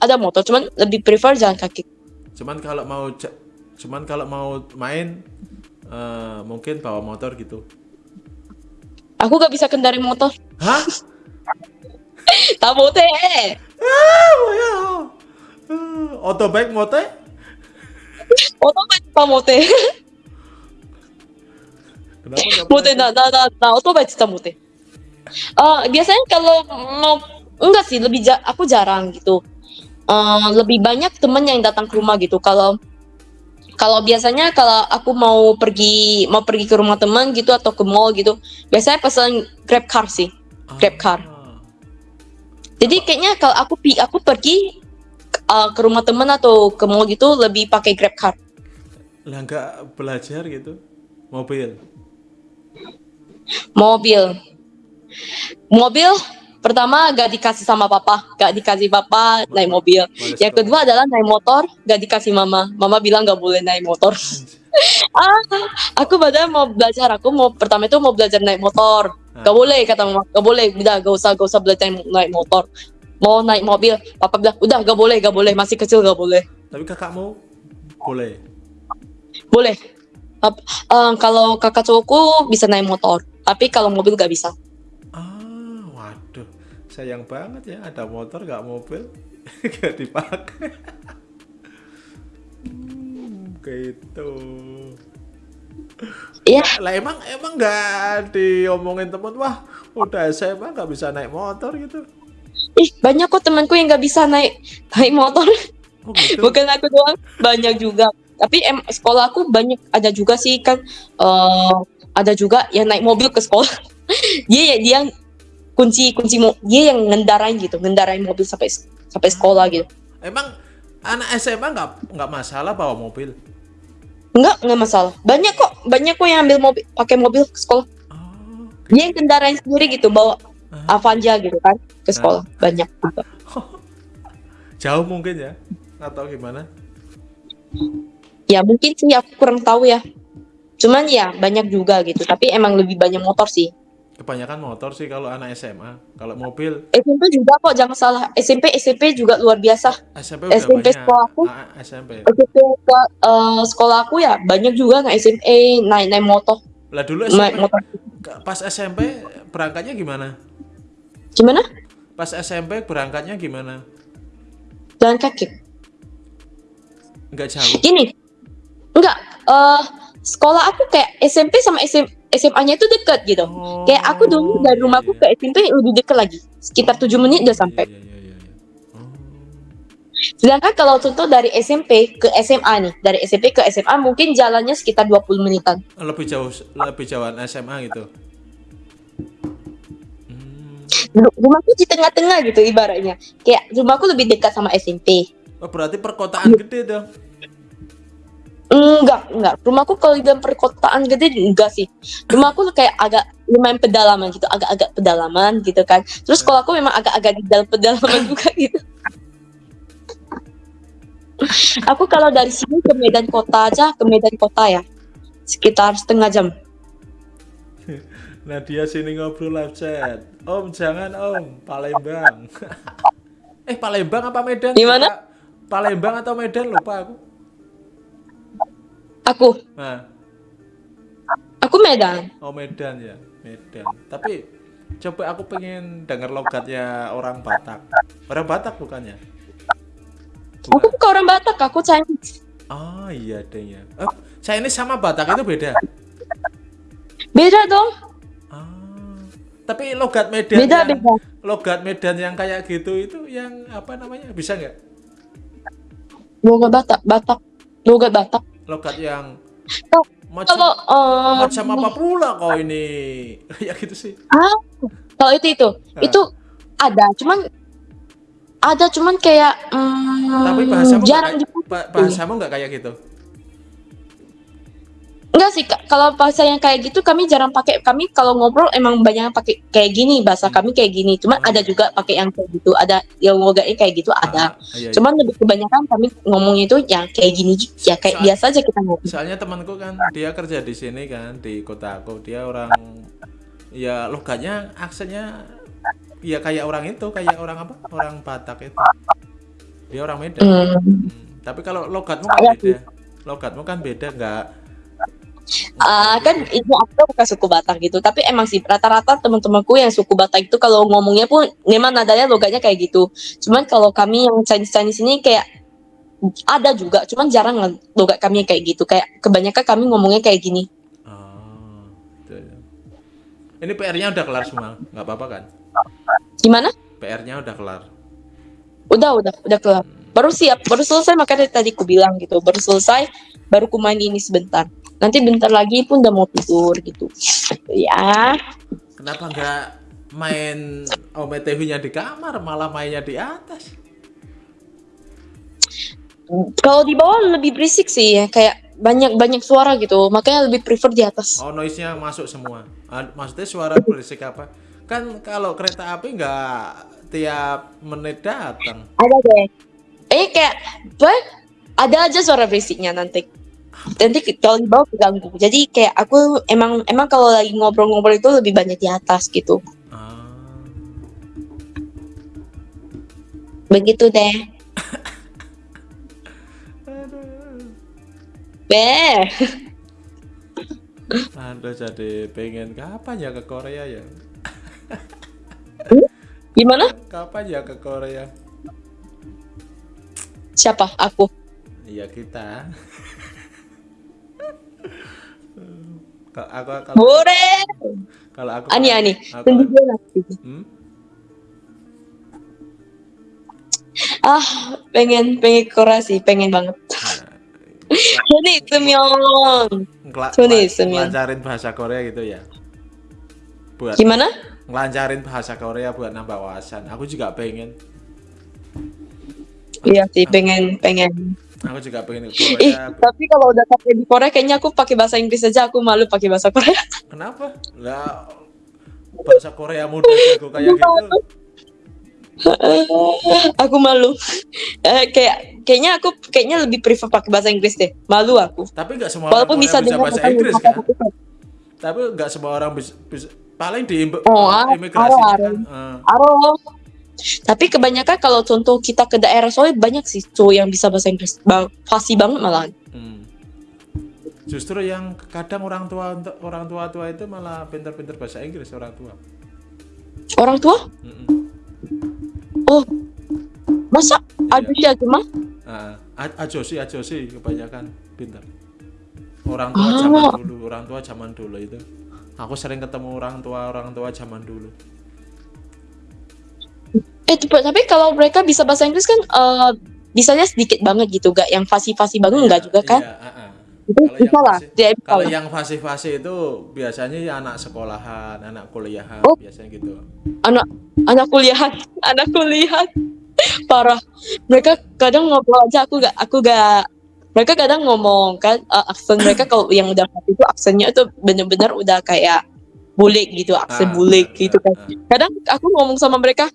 C: Ada motor, cuman lebih prefer jalan kaki.
B: cuman kalau mau cuman kalau mau main eh, mungkin bawa motor gitu.
C: Aku gak bisa kendari motor.
B: Hah?
C: Tahu teh.
B: Ah, ya. Eh, Otobike mote?
C: Otobai apa mote?
B: Kenapa nggak
C: Mote
B: pernah?
C: na na na na otobai cita mote. Eh biasanya kalau mau enggak sih lebih ja- aku jarang gitu. Eh lebih banyak temen yang datang ke rumah gitu. Kalau kalau biasanya kalau aku mau pergi mau pergi ke rumah teman gitu atau ke mall gitu, biasanya pesan Grab car sih. Grab car.
B: Ah.
C: Jadi kayaknya kalau aku aku pergi uh, ke rumah teman atau ke mall gitu lebih pakai Grab car.
B: Lah nggak belajar gitu. Mobil.
C: Mobil. Mobil pertama gak dikasih sama papa, gak dikasih papa naik mobil. Yang kedua adalah naik motor gak dikasih mama. Mama bilang gak boleh naik motor. ah, aku padahal mau belajar, aku mau pertama itu mau belajar naik motor. Gak boleh kata mama, gak boleh, udah gak usah gak usah belajar naik motor. Mau naik mobil, papa bilang udah gak boleh, gak boleh, masih kecil gak boleh.
B: Tapi kakakmu boleh.
C: Boleh. Ap- eh, kalau kakak cowokku bisa naik motor, tapi kalau mobil gak bisa.
B: Ah, waduh. Sayang banget ya ada motor nggak mobil. Gak dipakai. Hmm, gitu.
C: Iya,
B: Lah emang emang nggak diomongin temen wah udah SMA nggak bisa naik motor gitu.
C: Ih banyak kok temanku yang gak bisa naik naik motor.
B: Oh gitu.
C: Bukan aku doang, banyak juga. Tapi em, sekolah aku banyak ada juga sih kan eh ada juga yang naik mobil ke sekolah. dia ya dia yang kunci kunci mo dia yang ngendarain gitu, ngendarain mobil sampai sampai sekolah gitu.
B: Emang anak SMA nggak nggak masalah bawa mobil.
C: Enggak, enggak masalah. Banyak kok, banyak kok yang ambil mobil, pakai mobil ke sekolah.
B: Oh,
C: Dia yang kendaraan sendiri gitu, bawa
B: ah.
C: Avanza gitu kan ke sekolah. Banyak juga.
B: jauh mungkin ya atau gimana?
C: Ya mungkin sih aku kurang tahu ya. Cuman ya banyak juga gitu. Tapi emang lebih banyak motor sih.
B: Kebanyakan motor sih kalau anak SMA. Kalau mobil
C: SMP juga kok, jangan salah. SMP SMP juga luar biasa.
B: SMP udah
C: SMP
B: banyak.
C: sekolah aku.
B: Ah, SMP.
C: SMP eh, sekolah aku ya banyak juga nggak SMP naik naik motor,
B: Lah dulu
C: naik
B: SMP
C: motor.
B: pas SMP berangkatnya gimana?
C: Gimana?
B: Pas SMP berangkatnya gimana?
C: Jalan kaki.
B: Enggak jauh.
C: Gini, enggak. eh sekolah aku kayak SMP sama SM, SMA-nya itu dekat gitu.
B: Oh,
C: Kayak aku dulu dari rumahku
B: iya,
C: ke SMP lebih dekat lagi. Sekitar 7 menit udah sampai.
B: Iya, iya, iya, iya. Oh.
C: Sedangkan kalau contoh dari SMP ke SMA nih, dari SMP ke SMA mungkin jalannya sekitar 20 menitan.
B: lebih jauh lebih jauhan SMA gitu. Hmm.
C: Ru- Rumahku di tengah-tengah gitu ibaratnya. Kayak rumahku lebih dekat sama SMP.
B: Oh, berarti perkotaan gede dong.
C: Enggak, enggak. Rumahku kalau di dalam perkotaan gede enggak sih. Rumahku kayak agak lumayan pedalaman gitu, agak-agak pedalaman gitu kan. Terus sekolahku memang agak-agak di dalam pedalaman juga gitu. Aku kalau dari sini ke Medan Kota aja, ke Medan Kota ya. Sekitar setengah jam.
B: Nah dia sini ngobrol live chat. Om jangan om, Palembang. eh Palembang apa Medan?
C: Di mana?
B: Lupa. Palembang atau Medan lupa aku.
C: Aku,
B: Nah,
C: aku Medan.
B: oh Medan ya, Medan. Tapi coba aku pengen dengar logatnya orang Batak. Orang Batak bukannya?
C: Aku
B: Bukan.
C: bukan orang Batak, aku Chinese.
B: Oh iya deh ya. Oh, Chinese sama Batak itu beda.
C: Beda dong.
B: Tapi logat Medan
C: Beda,
B: yang,
C: beda.
B: logat Medan yang kayak gitu itu yang apa namanya? Bisa nggak?
C: Logat Batak, Batak. Logat Batak.
B: Logat yang macam
C: Kalau eh,
B: macam apa pula kau ini? ya gitu sih.
C: Ah, kalau itu itu,
B: Ah.
C: itu ada, cuman ada cuman kayak hmm,
B: Tapi bahasamu nggak
C: jarang
B: kayak- ba- bahasamu nggak kayak gitu.
C: Enggak sih, kalau bahasa yang kayak gitu kami jarang pakai. Kami kalau ngobrol emang banyak yang pakai kayak gini, bahasa kami kayak gini. Cuman
B: Oh,
C: ada
B: iya.
C: juga pakai yang kayak gitu, ada yang logatnya kayak gitu
B: Ah,
C: ada.
B: iya, iya.
C: Cuman lebih kebanyakan kami ngomongnya itu ya kayak gini, ya kayak
B: Soal-
C: biasa aja kita ngobrol.
B: Soalnya temanku kan dia kerja di sini kan di kota aku. Dia orang ya logatnya aksennya ya kayak orang itu, kayak orang apa? Orang Batak itu. Dia orang Medan.
C: Hmm.
B: Hmm, Tapi kalau logatmu kan beda. Logatmu kan beda nggak?
C: Ah, kan itu aku bukan suku Batak gitu, tapi emang sih rata-rata teman-temanku yang suku Batak itu kalau ngomongnya pun memang nadanya logatnya kayak gitu. Cuman kalau kami yang Chinese Chinese ini kayak ada juga, cuman jarang logat kami kayak gitu. Kayak kebanyakan kami ngomongnya kayak gini.
B: Oh, gitu ya. Ini PR-nya udah kelar semua, nggak apa-apa kan?
C: Gimana?
B: PR-nya udah kelar.
C: Udah, udah, udah kelar. Baru siap, baru selesai makanya tadi ku bilang gitu. Baru selesai, baru ku main ini sebentar. Nanti bentar lagi pun udah mau tidur gitu. Ya,
B: Kenapa nggak main OMTV-nya di kamar, malah mainnya di atas?
C: kalau di bawah lebih berisik sih ya, kayak banyak-banyak suara gitu. Makanya lebih prefer di atas.
B: Oh, noise-nya masuk semua. Ah, Maksudnya suara berisik apa? Kan kalau kereta api nggak tiap menit datang.
C: Ada deh. Eh kayak apa? Ada aja suara berisiknya nanti. Nanti kalau di bawah keganggu. Jadi kayak aku emang emang kalau lagi ngobrol-ngobrol itu lebih banyak di atas gitu.
B: Ah.
C: Begitu deh. Beh.
B: Aduh, jadi pengen kapan ya ke Korea ya?
C: Gimana?
B: Kapan ya ke Korea?
C: Siapa? Aku.
B: Iya kita. Kalau aku kalau,
C: Bore.
B: kalau aku
C: Ani ani.
B: aku-. Hmm?
C: Ah, pengen pengen sih, pengen banget. Jadi semyon.
B: Ngela-
C: Suni,
B: ngela-
C: Semyon.
B: ngelancarin bahasa Korea gitu ya. Buat
C: Gimana?
B: ngelancarin bahasa Korea buat nambah wawasan. Aku juga pengen.
C: Iya sih, pengen pengen.
B: Aku juga pengen ke
C: Ih,
B: Korea.
C: tapi kalau udah pakai di Korea kayaknya aku pakai bahasa Inggris aja aku malu pakai bahasa Korea.
B: Kenapa? Lah bahasa Korea muda jago kayak gitu.
C: aku malu. Eh, kayak kayaknya aku kayaknya lebih prefer pakai bahasa Inggris deh. Malu aku.
B: Tapi nggak semua orang
C: Walaupun
B: Korea
C: bisa
B: bisa, bahasa Inggris
C: aku
B: kan? Tapi nggak semua orang bisa, bisa- paling di
C: Oh, ah,
B: imigrasinya
C: ah,
B: kan. eh,
C: Aro. Tapi kebanyakan kalau contoh kita ke daerah soalnya banyak sih cowok yang bisa bahasa Inggris. Ba fasih banget malah.
B: hmm. Justru yang kadang orang tua orang tua tua itu malah pinter-pinter bahasa Inggris orang tua.
C: Orang tua?
B: Mm-mm.
C: Oh. Masa
B: Iya.
C: ada sih aja mah?
B: Ah, ajo sih ajo sih kebanyakan pinter. Orang tua
C: Ah.
B: zaman dulu, orang tua zaman dulu itu. Aku sering ketemu orang tua orang tua zaman dulu.
C: Eh tapi tapi kalau mereka bisa bahasa Inggris kan eh bisanya sedikit banget gitu, gak yang fasih-fasih banget enggak juga kan?
B: Iya, ah, ah.
C: Itu
B: Kalau
C: bisa
B: yang
C: lah,
B: Kalau yang fase-fase itu biasanya ya anak sekolahan, anak kuliahan,
C: Oh.
B: biasanya gitu.
C: anak anak kuliahan anak kuliahan parah mereka kadang ngobrol aja aku gak aku gak mereka kadang ngomong kan eh, aksen mereka kalau yang udah itu aksennya itu bener-bener udah kayak bulik gitu aksen
B: Ah,
C: bulik gitu kan.
B: Ah.
C: kadang aku ngomong sama mereka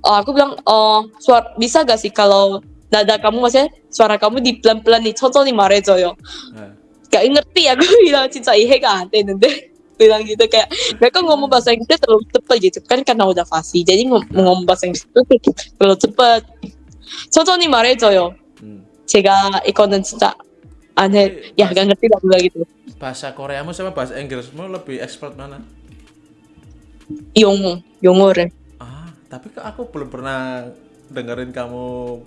C: oh, aku bilang oh suara bisa gak sih kalau nada kamu maksudnya suara kamu di pelan-pelan nih 천천히 말해줘요
B: Ah.
C: gak ngerti aku bilang 진짜 이해가 안 되는데 bilang gitu kayak mereka ngomong bahasa Inggris terlalu cepet gitu kan karena udah fasih jadi ngom- ngomong bahasa Inggris itu terlalu cepet 천천히 말해줘요
B: Hmm.
C: 제가 이거는 진짜 안해 ya gak ngerti lah bilang gitu
B: Bahasa Koreamu sama bahasa Inggrismu lebih expert mana?
C: 영어 영어를
B: Ah, tapi kok aku belum pernah dengerin kamu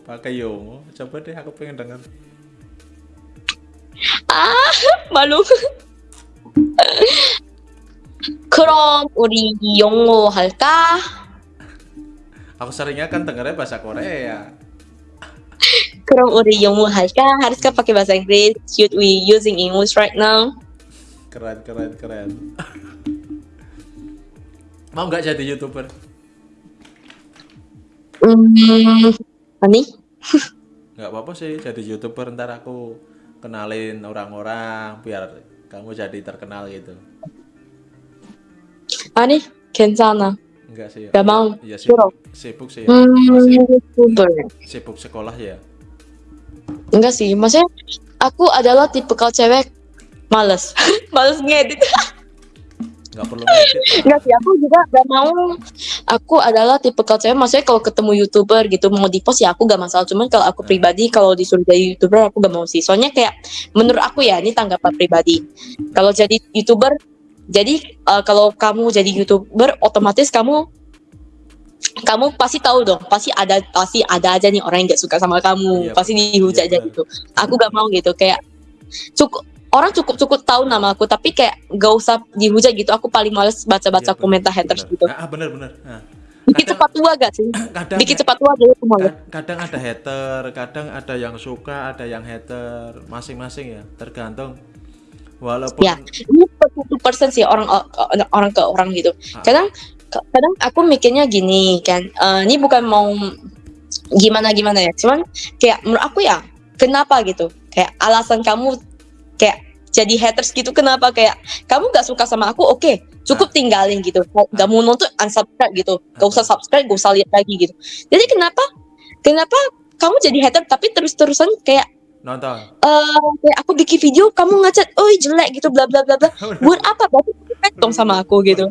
B: pakai Yongo. Coba deh aku pengen denger.
C: 마루 그럼 우리 영어 할까?
B: Aku seringnya kan dengernya bahasa Korea.
C: 그럼 우리 영어 할까? 하루가 pakai bahasa Inggris should we using English right now?
B: Keren, keren, keren. Mau nggak jadi youtuber?
C: 음 아니
B: Nggak apa-apa sih jadi youtuber ntar aku kenalin orang-orang biar kamu jadi terkenal gitu.
C: 아니 괜찮아
B: Enggak sih.
C: Nggak mau.
B: Iya sibuk, sibuk sih. ya.
C: 음
B: Masih
C: YouTuber
B: sibuk sekolah ya.
C: enggak sih maksudnya aku adalah tipikal cewek males males ngedit
B: Nggak perlu
C: enggak sih aku juga gak mau. Aku adalah tipikal cewek maksudnya kalau ketemu youtuber gitu mau di post ya aku gak masalah. Cuman kalau aku pribadi kalau disuruh jadi youtuber aku gak mau sih. Soalnya kayak menurut aku ya ini tanggapan pribadi. Kalau jadi youtuber jadi eh, kalau kamu jadi youtuber otomatis kamu kamu pasti tahu dong pasti ada pasti ada aja nih orang yang gak suka sama kamu.
B: Iya,
C: pasti dihujat
B: Iya,
C: aja gitu. Aku gak mau gitu kayak cukup orang cukup cukup tahu nama aku tapi kayak gak usah dihujat gitu aku paling males baca-baca
B: Iya, benar,
C: komentar haters
B: benar.
C: gitu
B: Ah, bener bener. Nah,
C: dikit cepat tua gak sih
B: kadang
C: dikit cepat tua males
B: Kad- kadang ada hater, kadang ada yang suka, ada yang hater, masing-masing ya, tergantung. Walaupun
C: Ya. ini 40% sih orang orang- ke orang gitu
B: Ah.
C: kadang kadang aku mikirnya gini kan eh, ini bukan mau gimana gimana ya cuman kayak menurut aku ya kenapa gitu kayak alasan kamu kayak jadi haters gitu kenapa? Kayak kamu gak suka sama aku? Oke cukup tinggalin gitu. Gak mau nonton unsubscribe gitu. Gak usah subscribe gak usah lihat lagi gitu. Jadi kenapa? Kenapa kamu jadi hater tapi terus-terusan kayak
B: nonton.
C: eh kayak aku bikin video kamu ngacat oh jelek gitu bla bla bla bla. Buat apa? Berarti kamu fans dong sama aku gitu.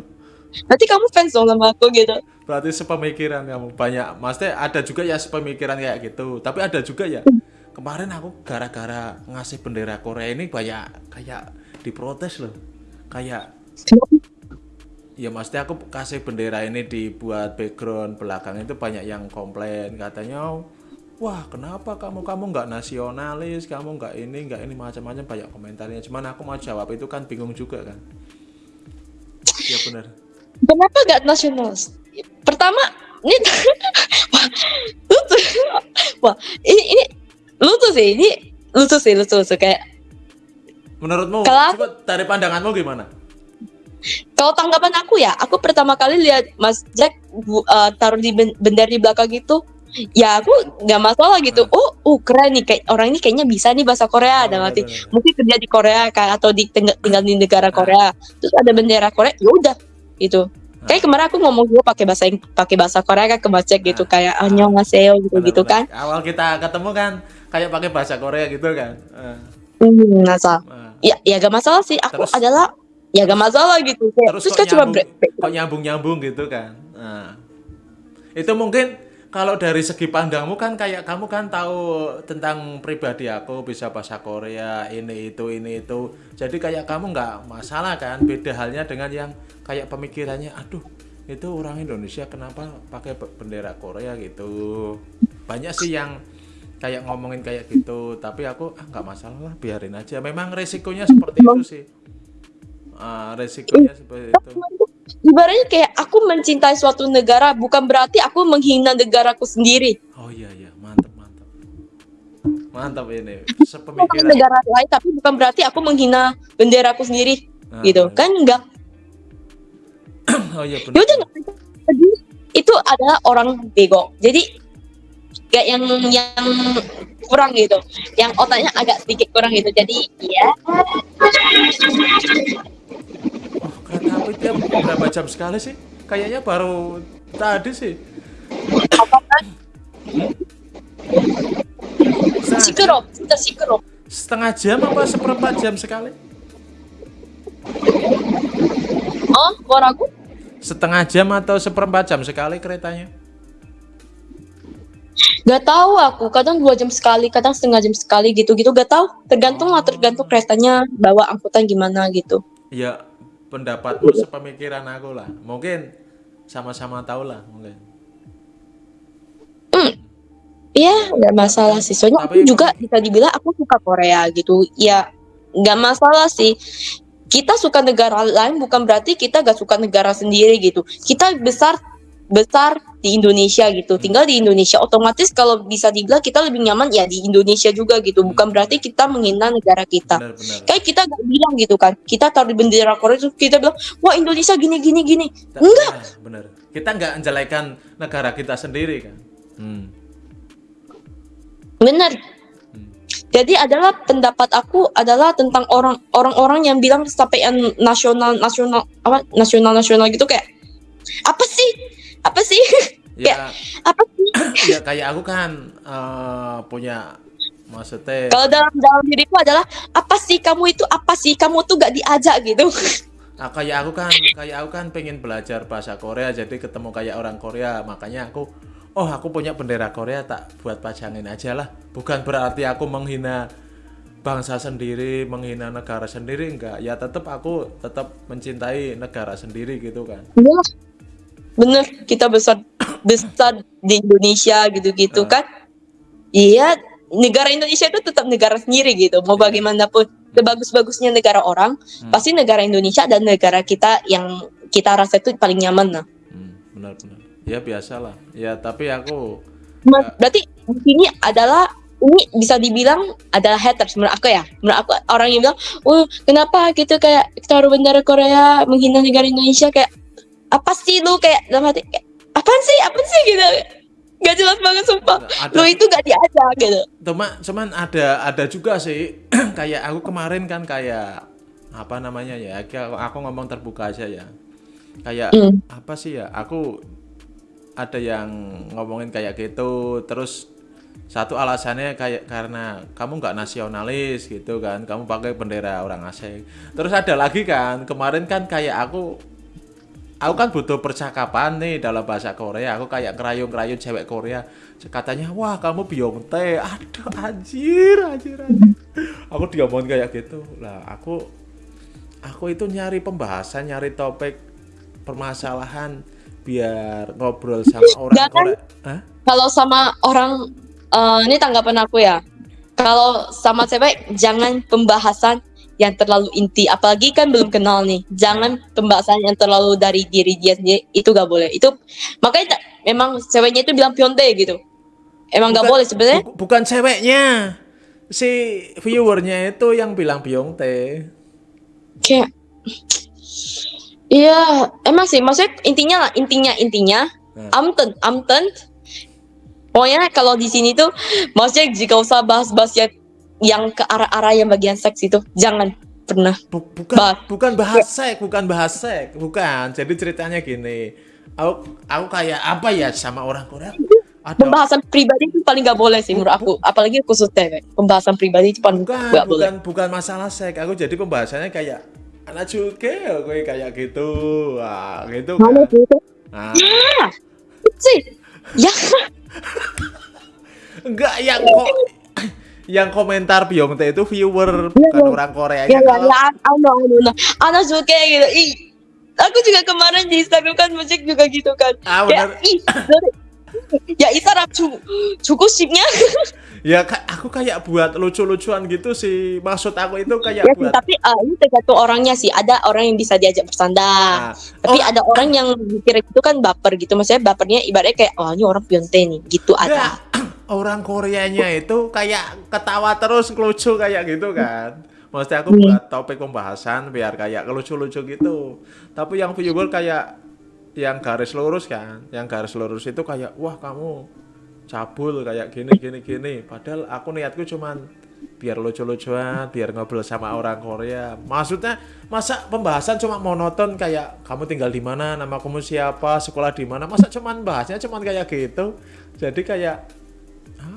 C: Berarti kamu fans dong sama aku gitu.
B: Berarti sepemikiran kamu banyak. Maksudnya ada juga ya sepemikiran kayak gitu. Tapi ada juga ya. Kemarin aku gara-gara ngasih bendera Korea ini banyak kayak diprotes loh. Kayak ya maksudnya aku kasih bendera ini dibuat background belakang itu banyak yang komplain. Katanya wah kenapa kamu? Kamu nggak nasionalis kamu nggak ini nggak ini macam-macam banyak komentarnya. Cuman aku mau jawab itu kan bingung juga kan? Ya benar
C: kenapa gak nasionalis? Pertama ini wah ini lucu sih ini lucu sih lucu lucu. Kayak
B: menurutmu
C: Kalau
B: coba dari pandanganmu gimana?
C: Kalau tanggapan aku ya aku pertama kali lihat Mas Jack bu- eh, taruh di ben- bendera di belakang itu ya aku nggak masalah gitu. Oh oh keren nih kayak orang ini kayaknya bisa nih bahasa Korea.
B: Oh,
C: dalam arti
B: benar-benar.
C: mungkin kerja di Korea kan atau di tinggal, tinggal di negara
B: Ah.
C: Korea. Terus ada bendera Korea ya udah gitu. Kayak kemarin aku ngomong juga pakai bahasa pakai bahasa Korea kan ke Macek gitu
B: Ah.
C: kayak annyeonghaseyo gitu gitu kan.
B: Awal kita ketemu kan kayak pakai bahasa Korea gitu kan? Eh,
C: hmm, masalah
B: eh.
C: ya ya gak masalah sih. Aku
B: Terus-
C: adalah ya gak masalah gitu.
B: Terus,
C: terus
B: kok
C: kan cuma
B: kok nyambung nyambung gitu kan? Nah, itu mungkin kalau dari segi pandangmu kan kayak kamu kan tahu tentang pribadi aku bisa bahasa Korea ini itu ini itu. Jadi kayak kamu nggak masalah kan? Beda halnya dengan yang kayak pemikirannya aduh itu orang Indonesia kenapa pakai be- bendera Korea gitu? Banyak sih yang kayak ngomongin kayak gitu tapi aku ah nggak masalah lah biarin aja memang resikonya seperti itu sih Ah, resikonya seperti itu
C: ibaratnya kayak aku mencintai suatu negara bukan berarti aku menghina negaraku sendiri
B: Oh iya iya, mantap mantap. Mantap ini. Sepemikiran.
C: negara lain tapi bukan berarti aku menghina benderaku sendiri
B: Ah,
C: gitu
B: benar.
C: kan enggak
B: Oh iya
C: ya
B: benar.
C: udah nggak apa-apa. Jadi, itu adalah orang bego jadi kayak yang yang kurang gitu yang otaknya agak sedikit kurang gitu jadi ya
B: Oh, kereta api tiap berapa jam sekali sih? Kayaknya baru tadi sih.
C: Sikerop sudah sikerop
B: setengah jam apa seperempat jam sekali?
C: oh suaraku
B: Setengah jam atau seperempat jam sekali keretanya?
C: Gak tahu aku, kadang dua jam sekali, kadang setengah jam sekali gitu-gitu. Gak tahu, tergantung lah, tergantung keretanya bawa angkutan gimana gitu.
B: Ya pendapatmu sepemikiran aku lah. Mungkin sama-sama tahu lah mungkin.
C: Iya, nggak masalah sih. Soalnya aku
B: Tapi-
C: juga bisa dibilang aku suka Korea gitu. Ya, nggak masalah sih. Kita suka negara lain bukan berarti kita gak suka negara sendiri gitu. Kita besar besar di Indonesia gitu. Tinggal di Indonesia. Otomatis kalau bisa dibilang kita lebih nyaman ya di Indonesia juga gitu. Bukan berarti kita menghina negara kita.
B: Benar-benar.
C: Kayak kita gak bilang gitu kan. Kita taruh di bendera Korea terus kita bilang, "Wah, Indonesia gini gini gini." Enggak.
B: benar. Kita nggak menjelekan negara kita sendiri kan. Hmm.
C: Bener.
B: Hmm.
C: Jadi adalah pendapat aku adalah tentang orang orang-orang yang bilang sampai yang nasional nasional apa nasional nasional gitu kayak apa sih apa sih?
B: Ya,
C: apa sih?
B: Ya kayak aku kan eh, punya maksudnya
C: kalau dalam dalam diriku adalah apa sih kamu itu apa sih kamu tuh gak diajak gitu?
B: Ah, kayak aku kan kayak aku kan pengen belajar bahasa Korea jadi ketemu kayak orang Korea makanya aku oh aku punya bendera Korea tak buat pajangin aja lah. Bukan berarti aku menghina bangsa sendiri menghina negara sendiri enggak. Ya tetap aku tetap mencintai negara sendiri gitu kan.
C: Iya. Bener kita besar besar di Indonesia gitu-gitu
B: Ah.
C: kan. Iya negara Indonesia itu tetap negara sendiri gitu. Mau
B: Iya.
C: bagaimanapun sebagus-bagusnya negara orang
B: Hmm.
C: pasti negara Indonesia dan negara kita yang kita rasa itu paling nyaman nah
B: hmm, benar-benar ya biasalah. Ya tapi aku
C: Ma- berarti di sini adalah ini bisa dibilang adalah haters menurut aku ya. Menurut aku orang yang bilang oh kenapa gitu kayak taruh bendera Korea menghina negara Indonesia? Kayak apa sih lu kayak dalam hati kayak, apaan sih? Apa sih? Gitu. Gak jelas banget sumpah.
B: Ada
C: lu itu gak diajak gitu.
B: Cuma cuman ada ada juga sih. Kayak aku kemarin kan kayak apa namanya ya aku, aku ngomong terbuka aja ya. Kayak
C: Hmm.
B: apa sih ya aku ada yang ngomongin kayak gitu. Terus satu alasannya kayak karena kamu nggak nasionalis gitu kan kamu pakai bendera orang asing. Terus ada lagi kan kemarin kan kayak aku aku kan butuh percakapan nih dalam bahasa Korea. Aku kayak ngerayun-ngerayun cewek Korea. Katanya wah kamu Beyonce. Aduh anjir anjir anjir. Aku diomongin kayak gitu. Lah aku aku itu nyari pembahasan nyari topik permasalahan biar ngobrol sama orang
C: Jangan.
B: Korea. Hah?
C: kalau sama orang eh, ini tanggapan aku ya. Kalau sama cewek jangan pembahasan yang terlalu inti. Apalagi kan belum kenal nih. Jangan pembahasan yang terlalu dari diri dia sendiri. Itu gak boleh. Itu makanya tak- memang ceweknya itu bilang pionte gitu. Emang gak
B: Bukan-
C: boleh sebenarnya.
B: bu- bukan ceweknya. Si viewernya itu yang bilang Beyonce
C: kayak iya emang sih. Maksudnya intinya lah intinya intinya
B: Hmm.
C: amten amten Pokoknya kalau di sini tuh maksudnya jika usah bahas-bahas yang yang ke arah-arah yang bagian seks itu jangan pernah.
B: Bu- bukan
C: Bah-
B: bukan bahas seks, bukan bahas seks, bukan. Jadi ceritanya gini. Aku aku kayak apa ya sama orang Korea? Ada
C: Pembahasan pribadi itu paling gak boleh sih menurut aku. Apalagi khusus cewek. Pembahasan pribadi itu paling
B: bukan
C: gak boleh.
B: bukan bukan masalah seks. Aku jadi pembahasannya kayak anak juga gue kayak gitu. Wah, gitu kan.
C: Mana gitu?
B: Nah,
C: Sih. Ya.
B: enggak yang kok yang komentar Byungtae itu viewer iya, bukan
C: iya.
B: orang Korea
C: ya,
B: kalau
C: ya, ano ano suka gitu ih aku juga kemarin di Instagram kan musik juga gitu kan.
B: Ah,
C: ya,
B: bener.
C: ya ih ya Isarap cukup sipnya.
B: Ya aku kayak buat lucu-lucuan gitu sih. Maksud aku itu kayak
C: ya,
B: buat
C: tapi uh, ini tergantung orangnya sih. Ada orang yang bisa diajak bersandar
B: nah.
C: tapi
B: oh.
C: ada orang yang mikir itu kan baper gitu. Maksudnya bapernya ibaratnya kayak oh ini orang pionte nih. Gitu
B: nah,
C: ada
B: orang Koreanya itu kayak ketawa terus lucu kayak gitu kan. Maksudnya aku
C: Hmm.
B: buat topik pembahasan biar kayak lucu-lucu gitu. Tapi yang viewer kayak yang garis lurus kan, yang garis lurus itu kayak wah kamu cabul kayak gini gini gini. Padahal aku niatku cuman biar lucu-lucuan, biar ngobrol sama orang Korea. Maksudnya masa pembahasan cuma monoton kayak kamu tinggal di mana, nama kamu siapa, sekolah di mana. Masa cuman bahasnya cuman kayak gitu. Jadi kayak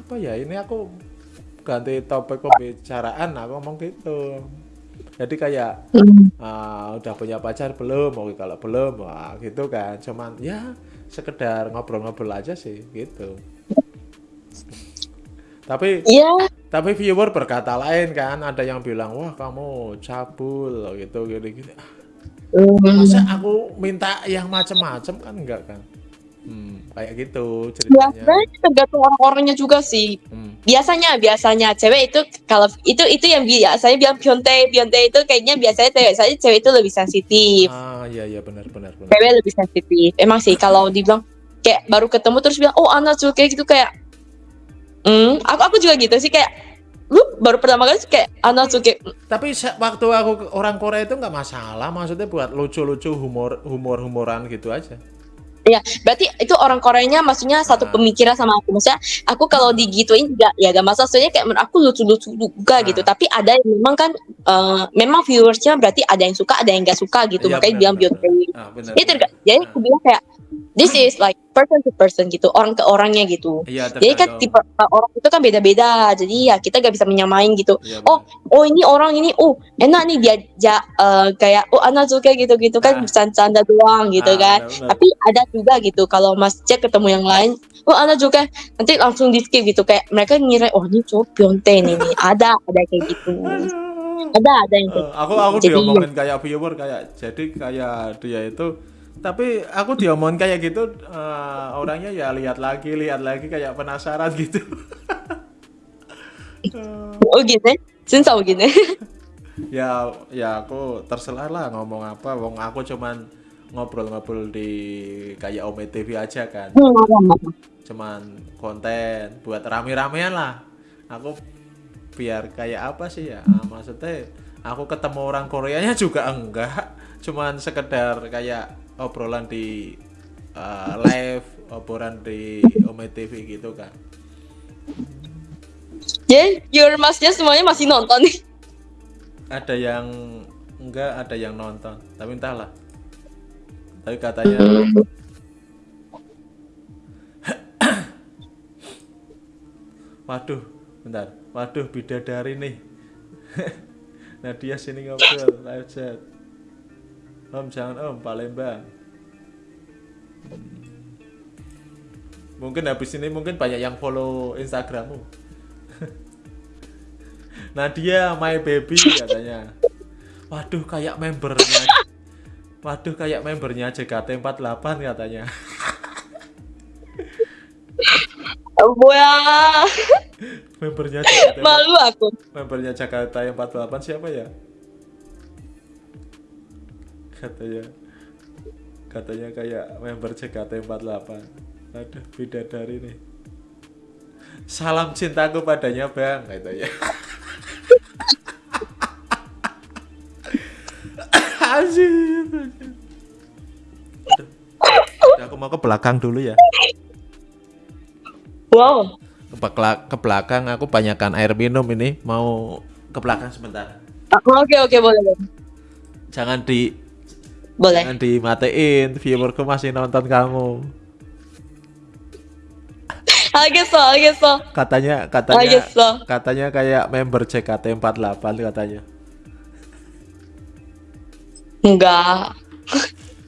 B: apa ya ini aku ganti topik pembicaraan aku ngomong gitu. Jadi kayak
C: Hmm.
B: ah, udah punya pacar belum? Mau kalau belum wah gitu kan. Cuman ya sekedar ngobrol-ngobrol aja sih gitu. Tapi
C: Iya.
B: tapi viewer berkata lain kan. Ada yang bilang wah kamu cabul gitu gini gini
C: Hmm.
B: masa aku minta yang macem-macem kan? Enggak kan hmm, kayak gitu
C: Ya,
B: ceritanya
C: sebenarnya tergantung orang-orangnya juga sih.
B: Hmm.
C: Biasanya, biasanya cewek itu kalau itu itu yang biasanya bilang Beyonce, Beyonce itu kayaknya biasanya cewek saya cewek itu lebih sensitif.
B: ah iya iya benar benar benar
C: Cewek lebih sensitif. Emang sih kalau dibilang kayak baru ketemu terus bilang oh anak suka gitu kayak hmm aku aku juga gitu sih kayak lu baru pertama kali kayak anak suka
B: Tapi waktu aku orang Korea itu nggak masalah, maksudnya buat lucu-lucu humor humor-humoran gitu aja.
C: Ya, berarti itu orang Koreanya maksudnya satu
B: Ah.
C: pemikiran sama aku. Maksudnya aku kalau digituin juga ya gak masalah. Soalnya kayak menurut aku lucu-lucu juga
B: Ah.
C: gitu. Tapi ada yang memang kan eh, memang viewersnya berarti ada yang suka, ada yang gak suka gitu.
B: Iya,
C: Makanya bilang
B: benar. Ah, benar,
C: Jadi jadi aku bilang kayak this is like person to person gitu, orang ke orangnya gitu.
B: Iya,
C: Jadi kan tipe uh, orang itu kan beda-beda. Jadi ya kita gak bisa menyamain gitu.
B: Iya,
C: oh. Oh ini orang ini, oh enak nih dia ja, eh, kayak oh anak suka gitu-gitu kan
B: Ah.
C: bercanda doang gitu
B: Ah,
C: kan.
B: benar, benar.
C: Tapi ada juga gitu kalau Mas Jack ketemu yang lain, oh anak juga nanti langsung di skip gitu kayak mereka ngira oh ini cowok Beyonce nih, nih. ada ada kayak gitu. Ada ada yang kayak
B: Eh, aku aku
C: Jadi-
B: diomongin kayak viewer kayak jadi kayak dia itu tapi aku diomongin kayak gitu eh, orangnya ya lihat lagi lihat lagi kayak penasaran gitu.
C: Oh gini, sinsau gini.
B: ya? Ya aku terserah lah ngomong apa. Wong aku cuman ngobrol-ngobrol di kayak Ome TV aja kan. Cuman konten buat rame-ramean lah. Aku biar kayak apa sih ya? Ah, maksudnya aku ketemu orang Koreanya juga enggak. Cuman sekedar kayak obrolan di eh, live obrolan di Ome TV gitu kan
C: Jadi your masnya semuanya masih nonton. Nih.
B: ada yang enggak ada yang nonton. Tapi entahlah. Tapi katanya waduh bentar. Waduh bidadari nih. Nadia sini ngobrol live chat om jangan om Palembang. Mungkin habis ini mungkin banyak yang follow Instagrammu. Nadia my baby katanya. Waduh kayak membernya. Waduh kayak membernya JKT48 katanya.
C: Wah,
B: membernya JKT
C: malu aku.
B: membernya Jakarta yang 48 siapa ya? Katanya katanya kayak member JKT 48. Aduh, bidadari nih. Salam cintaku padanya, Bang, katanya. Anjir. Aduh. Aku mau ke belakang dulu ya.
C: Wow.
B: Ke, belakang, ke belakang aku banyakkan air minum ini. Mau ke belakang sebentar.
C: Ah, Oke oke boleh.
B: Jangan di
C: boleh.
B: Jangan dimatiin, viewerku masih nonton kamu.
C: Ageso, ageso.
B: Katanya, katanya,
C: so.
B: katanya kayak member CKT48 katanya.
C: Enggak.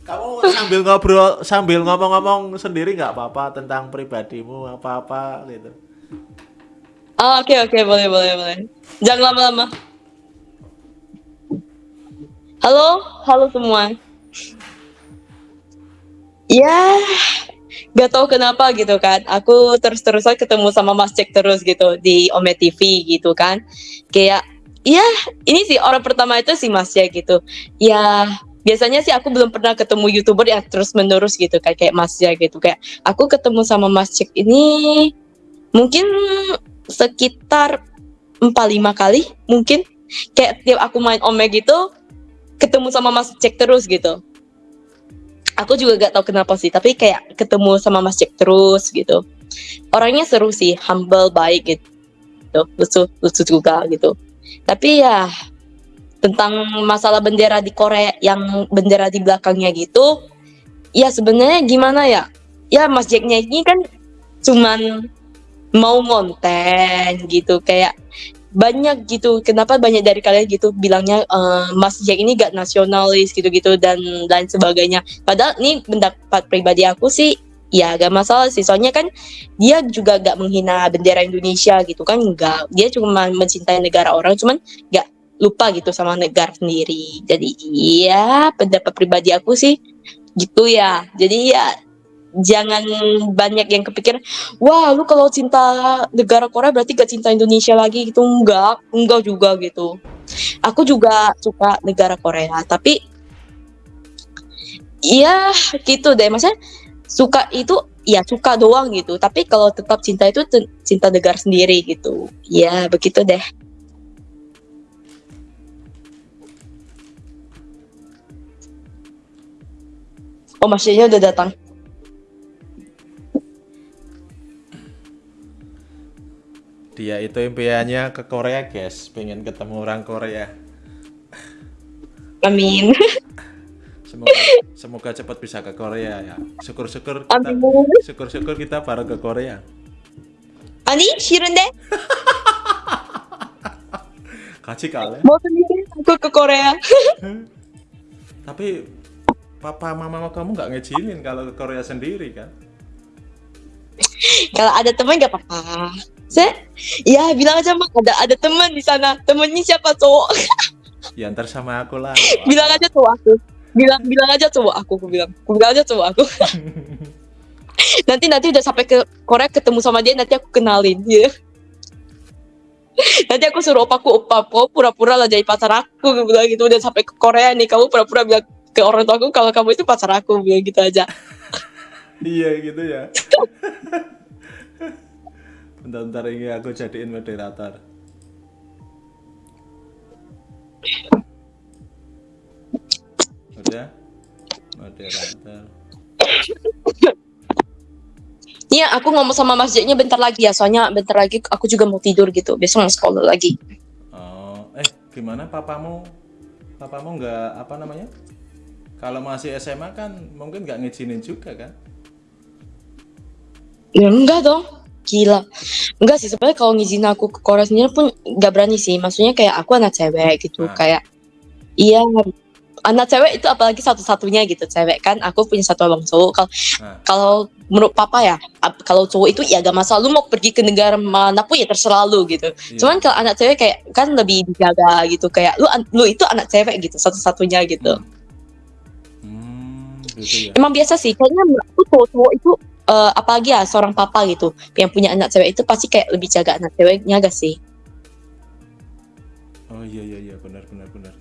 B: Kamu sambil ngobrol, sambil ngomong-ngomong sendiri nggak apa-apa tentang pribadimu apa-apa gitu.
C: Oh, oke okay, oke okay. boleh boleh boleh. Jangan lama-lama. Halo, halo semua. Ya, gak tahu kenapa gitu kan. Aku terus-terusan ketemu sama Mas Jack terus gitu di Ome TV gitu kan. Kayak, ya ini sih orang pertama itu si Mas Jack gitu. Ya biasanya sih aku belum pernah ketemu youtuber yang terus menerus gitu kayak kayak Mas Jack gitu kayak aku ketemu sama Mas Jack ini mungkin sekitar 4-5 kali mungkin kayak tiap aku main Ome gitu ketemu sama Mas Jack terus gitu aku juga gak tahu kenapa sih tapi kayak ketemu sama Mas Jack terus gitu. Orangnya seru sih humble baik gitu. Lucu lucu juga gitu. Tapi ya tentang masalah bendera di Korea yang bendera di belakangnya gitu ya sebenarnya gimana ya? Ya Mas Jacknya ini kan cuman mau konten gitu kayak banyak gitu. Kenapa banyak dari kalian gitu bilangnya eh, Mas Jack ini gak nasionalis gitu-gitu dan lain sebagainya. Padahal ini pendapat pribadi aku sih ya gak masalah sih. Soalnya kan dia juga gak menghina bendera Indonesia gitu kan enggak dia cuma mencintai negara orang cuman gak lupa gitu sama negara sendiri. Jadi iya pendapat pribadi aku sih gitu ya. Jadi ya jangan banyak yang kepikir wah lu kalau cinta negara Korea berarti gak cinta Indonesia lagi. Gitu enggak enggak juga gitu. Aku juga suka negara Korea tapi iya gitu deh. Maksudnya suka itu ya suka doang gitu. Tapi kalau tetap cinta itu cinta negara sendiri gitu. Ya begitu deh. Oh maksudnya udah datang
B: Dia itu impiannya ke Korea, guys. Pengen ketemu orang Korea.
C: amin
B: Semoga semoga cepat bisa ke Korea ya. Syukur-syukur kita
C: amin
B: syukur-syukur kita bareng ke Korea.
C: 아니 싫은데
B: Kaji kali.
C: mau sendiri aku ke Korea
B: Tapi papa mama kamu nggak ngizinin kalau ke Korea sendiri kan?
C: kalau ada teman gak apa-apa saya ya bilang aja mak. Ada ada teman di sana. Temennya siapa cowok?
B: Ya ntar sama aku lah.
C: bilang aja cowok aku. Bilang bilang aja cowok aku aku bilang. Aku bilang aja cowok aku. Nanti nanti udah sampai ke Korea ketemu sama dia nanti aku kenalin ya. Nanti aku suruh opaku opa kau pura-pura lah jadi pacar aku aku bilang gitu. Udah sampai ke Korea nih kamu pura-pura bilang ke orang tua aku kalau kamu itu pacar aku bilang gitu aja.
B: Iya gitu ya. Bentar-bentar ini aku jadiin moderator. Udah? Moderator.
C: Iya, aku ngomong sama Mas Jacknya bentar lagi ya, soalnya bentar lagi aku juga mau tidur gitu. Besok mau sekolah lagi.
B: Oh, eh gimana papamu? Papamu nggak apa namanya? Kalau masih SMA kan mungkin nggak ngizinin juga kan?
C: Ya enggak dong, gila. Enggak sih, sebenarnya kalau ngizin aku ke Korea sendiri pun nggak berani sih. Maksudnya kayak aku anak cewek gitu,
B: Ah.
C: kayak iya anak cewek itu apalagi satu-satunya gitu cewek kan aku punya satu abang cowok kalau
B: Nah.
C: kalau menurut papa ya kalau cowok itu ya gak masalah lu mau pergi ke negara mana pun ya terserah lu gitu
B: Iya.
C: cuman kalau anak cewek kayak kan lebih dijaga gitu kayak lu lu itu anak cewek gitu satu-satunya gitu
B: Hmm, gitu ya.
C: emang biasa sih kayaknya aku cowok-cowok itu eh, apalagi ya seorang papa gitu yang punya anak cewek itu pasti kayak lebih jaga anak ceweknya gak sih?
B: Oh iya iya iya benar benar benar.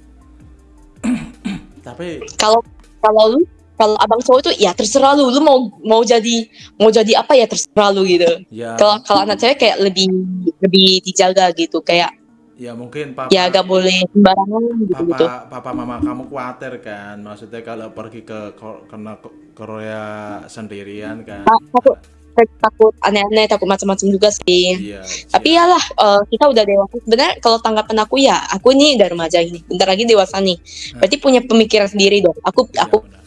B: Tapi
C: kalau kalau lu kalau abang cowok itu ya terserah lu. Lu mau mau jadi mau jadi apa ya terserah lu gitu.
B: Ya.
C: Kalau kalau anak cewek kayak lebih lebih dijaga gitu. Kayak
B: ya mungkin papa
C: ya gak boleh sembarangan gitu gitu.
B: papa papa mama kamu khawatir kan? Maksudnya kalau pergi ke kena Ko- Korea sendirian kan?
C: Takut takut aneh-aneh takut macam-macam juga sih.
B: Iya
C: tapi
B: iya.
C: yalah eh, kita udah dewasa. Sebenarnya kalau tanggapan aku ya aku nih udah remaja ini bentar lagi dewasa nih. Berarti punya pemikiran sendiri dong. Aku
B: Iya,
C: aku
B: benar.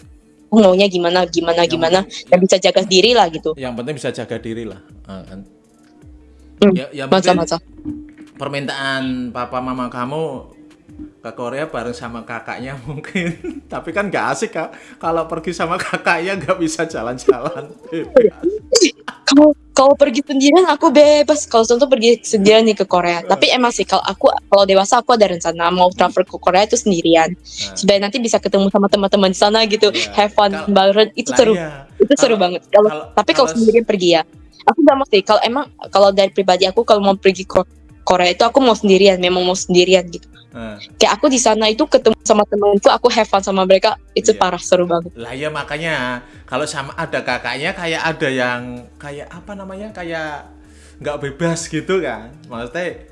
C: maunya gimana gimana
B: Yang
C: gimana.
B: penting-
C: dan bisa jaga diri lah gitu.
B: Yang penting bisa jaga diri lah Ah, kan?
C: Hmm,
B: ya, ya mungkin
C: masa-masa
B: permintaan papa mama kamu ke Korea bareng sama kakaknya mungkin. Tapi kan nggak asik kak. Kalau pergi sama kakaknya nggak bisa jalan-jalan.
C: Kalau kalau pergi sendirian aku bebas. Kalau contoh pergi sendirian nih ke Korea. Tapi emang sih kalau aku kalau dewasa aku ada rencana mau travel ke Korea itu sendirian.
B: Nah,
C: supaya nanti bisa ketemu sama teman-teman di sana gitu.
B: Iya.
C: have fun
B: Kal-
C: bareng. Itu seru.
B: iya.
C: itu seru
B: Kalau-
C: banget. Kalau tapi kalau
B: kalau-
C: sendirian pergi ya. Aku gak mau sih. Kalau emang kalau dari pribadi aku kalau mau pergi ke Korea itu aku mau sendirian memang mau sendirian gitu
B: Nah,
C: kayak aku di sana itu ketemu sama temanku aku have fun sama mereka itu
B: Iya.
C: parah seru banget
B: lah ya makanya kalau sama ada kakaknya kayak ada yang kayak apa namanya kayak nggak bebas gitu kan maksudnya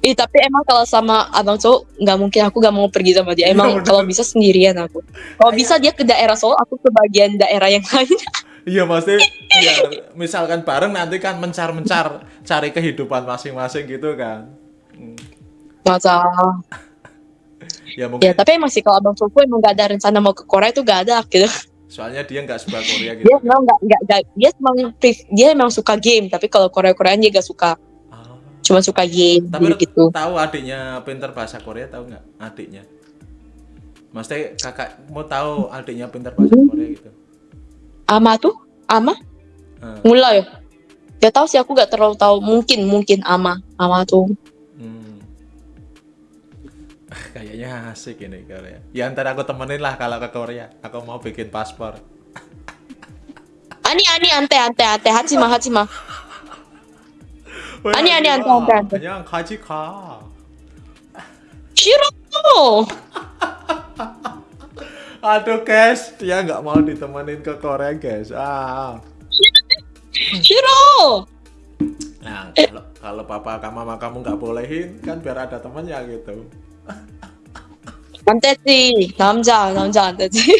C: Ih, tapi emang kalau sama abang cowok nggak mungkin aku gak mau pergi sama dia. Emang
B: bener.
C: kalau bisa sendirian aku. Kalau bisa dia ke daerah Solo, aku ke bagian daerah yang lain.
B: iya maksudnya biar misalkan bareng nanti kan mencar-mencar cari kehidupan masing-masing gitu kan Hmm,
C: Masa
B: ya
C: ya
B: mungkin
C: tapi emang sih kalau abang cowok emang gak ada rencana mau ke Korea itu gak ada gitu.
B: soalnya dia nggak suka Korea gitu
C: Dia emang gak, gak, gak- dia emang dia emang suka game, tapi kalau Korea Koreaan dia gak suka.
B: Ah.
C: Cuma suka game
B: Tapi
C: gitu.
B: tahu adiknya pinter bahasa Korea tahu nggak adiknya? Maksudnya kakak mau tahu adiknya pinter bahasa
C: Hmm.
B: Korea gitu?
C: Ama tuh, Ama
B: Hmm.
C: mulai ya. Gak tahu sih aku gak terlalu tahu. Mungkin mungkin Ama, Ama tuh.
B: Hmm. Ah, Kayaknya asik ini Korea. Ya ntar aku temenin lah kalau ke Korea. Aku mau bikin paspor.
C: Ani ani ante ante ante hachima hachima. 아니, 아니, 안 돼, 안 돼, 안 돼.
B: 그냥 같이 가.
C: Shiro.
B: Aduh guys, dia nggak mau ditemenin ke Korea guys. Ah.
C: Shiro.
B: Nah, kalau kalau papa kamu mama kamu nggak bolehin kan biar ada temannya gitu.
C: Antesi, namja, namja nanti.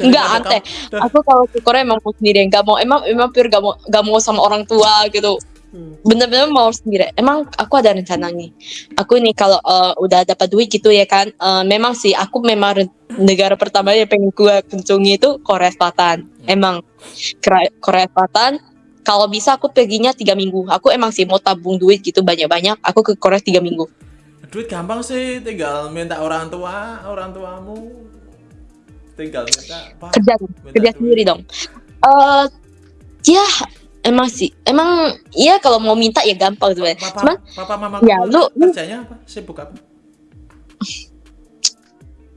C: Enggak, ante. Aku kalau ke Korea emang mau sendiri, nggak mau, emang emang pure nggak mau nggak mau sama orang tua gitu.
B: Hmm.
C: Bener-bener mau sendiri. Emang aku ada rencana nih. Aku nih kalau eh, udah dapat duit gitu ya kan. eh, memang sih aku memang negara pertama yang pengen gue kunjungi itu Korea Selatan. Emang Kera- Korea Selatan. Kalau bisa aku perginya tiga minggu. Aku emang sih mau tabung duit gitu banyak-banyak. Aku ke Korea tiga minggu.
B: Duit gampang sih, tinggal minta orang tua, orang tuamu tinggal minta Pak,
C: Kerja,
B: minta
C: kerja
B: duit."
C: sendiri dong. Eh, ya emang sih, emang iya kalau mau minta ya gampang sebenarnya.
B: Papa,
C: Cuman
B: papa mama
C: Ya, lu- lu-
B: kerjanya apa? Sibuk apa?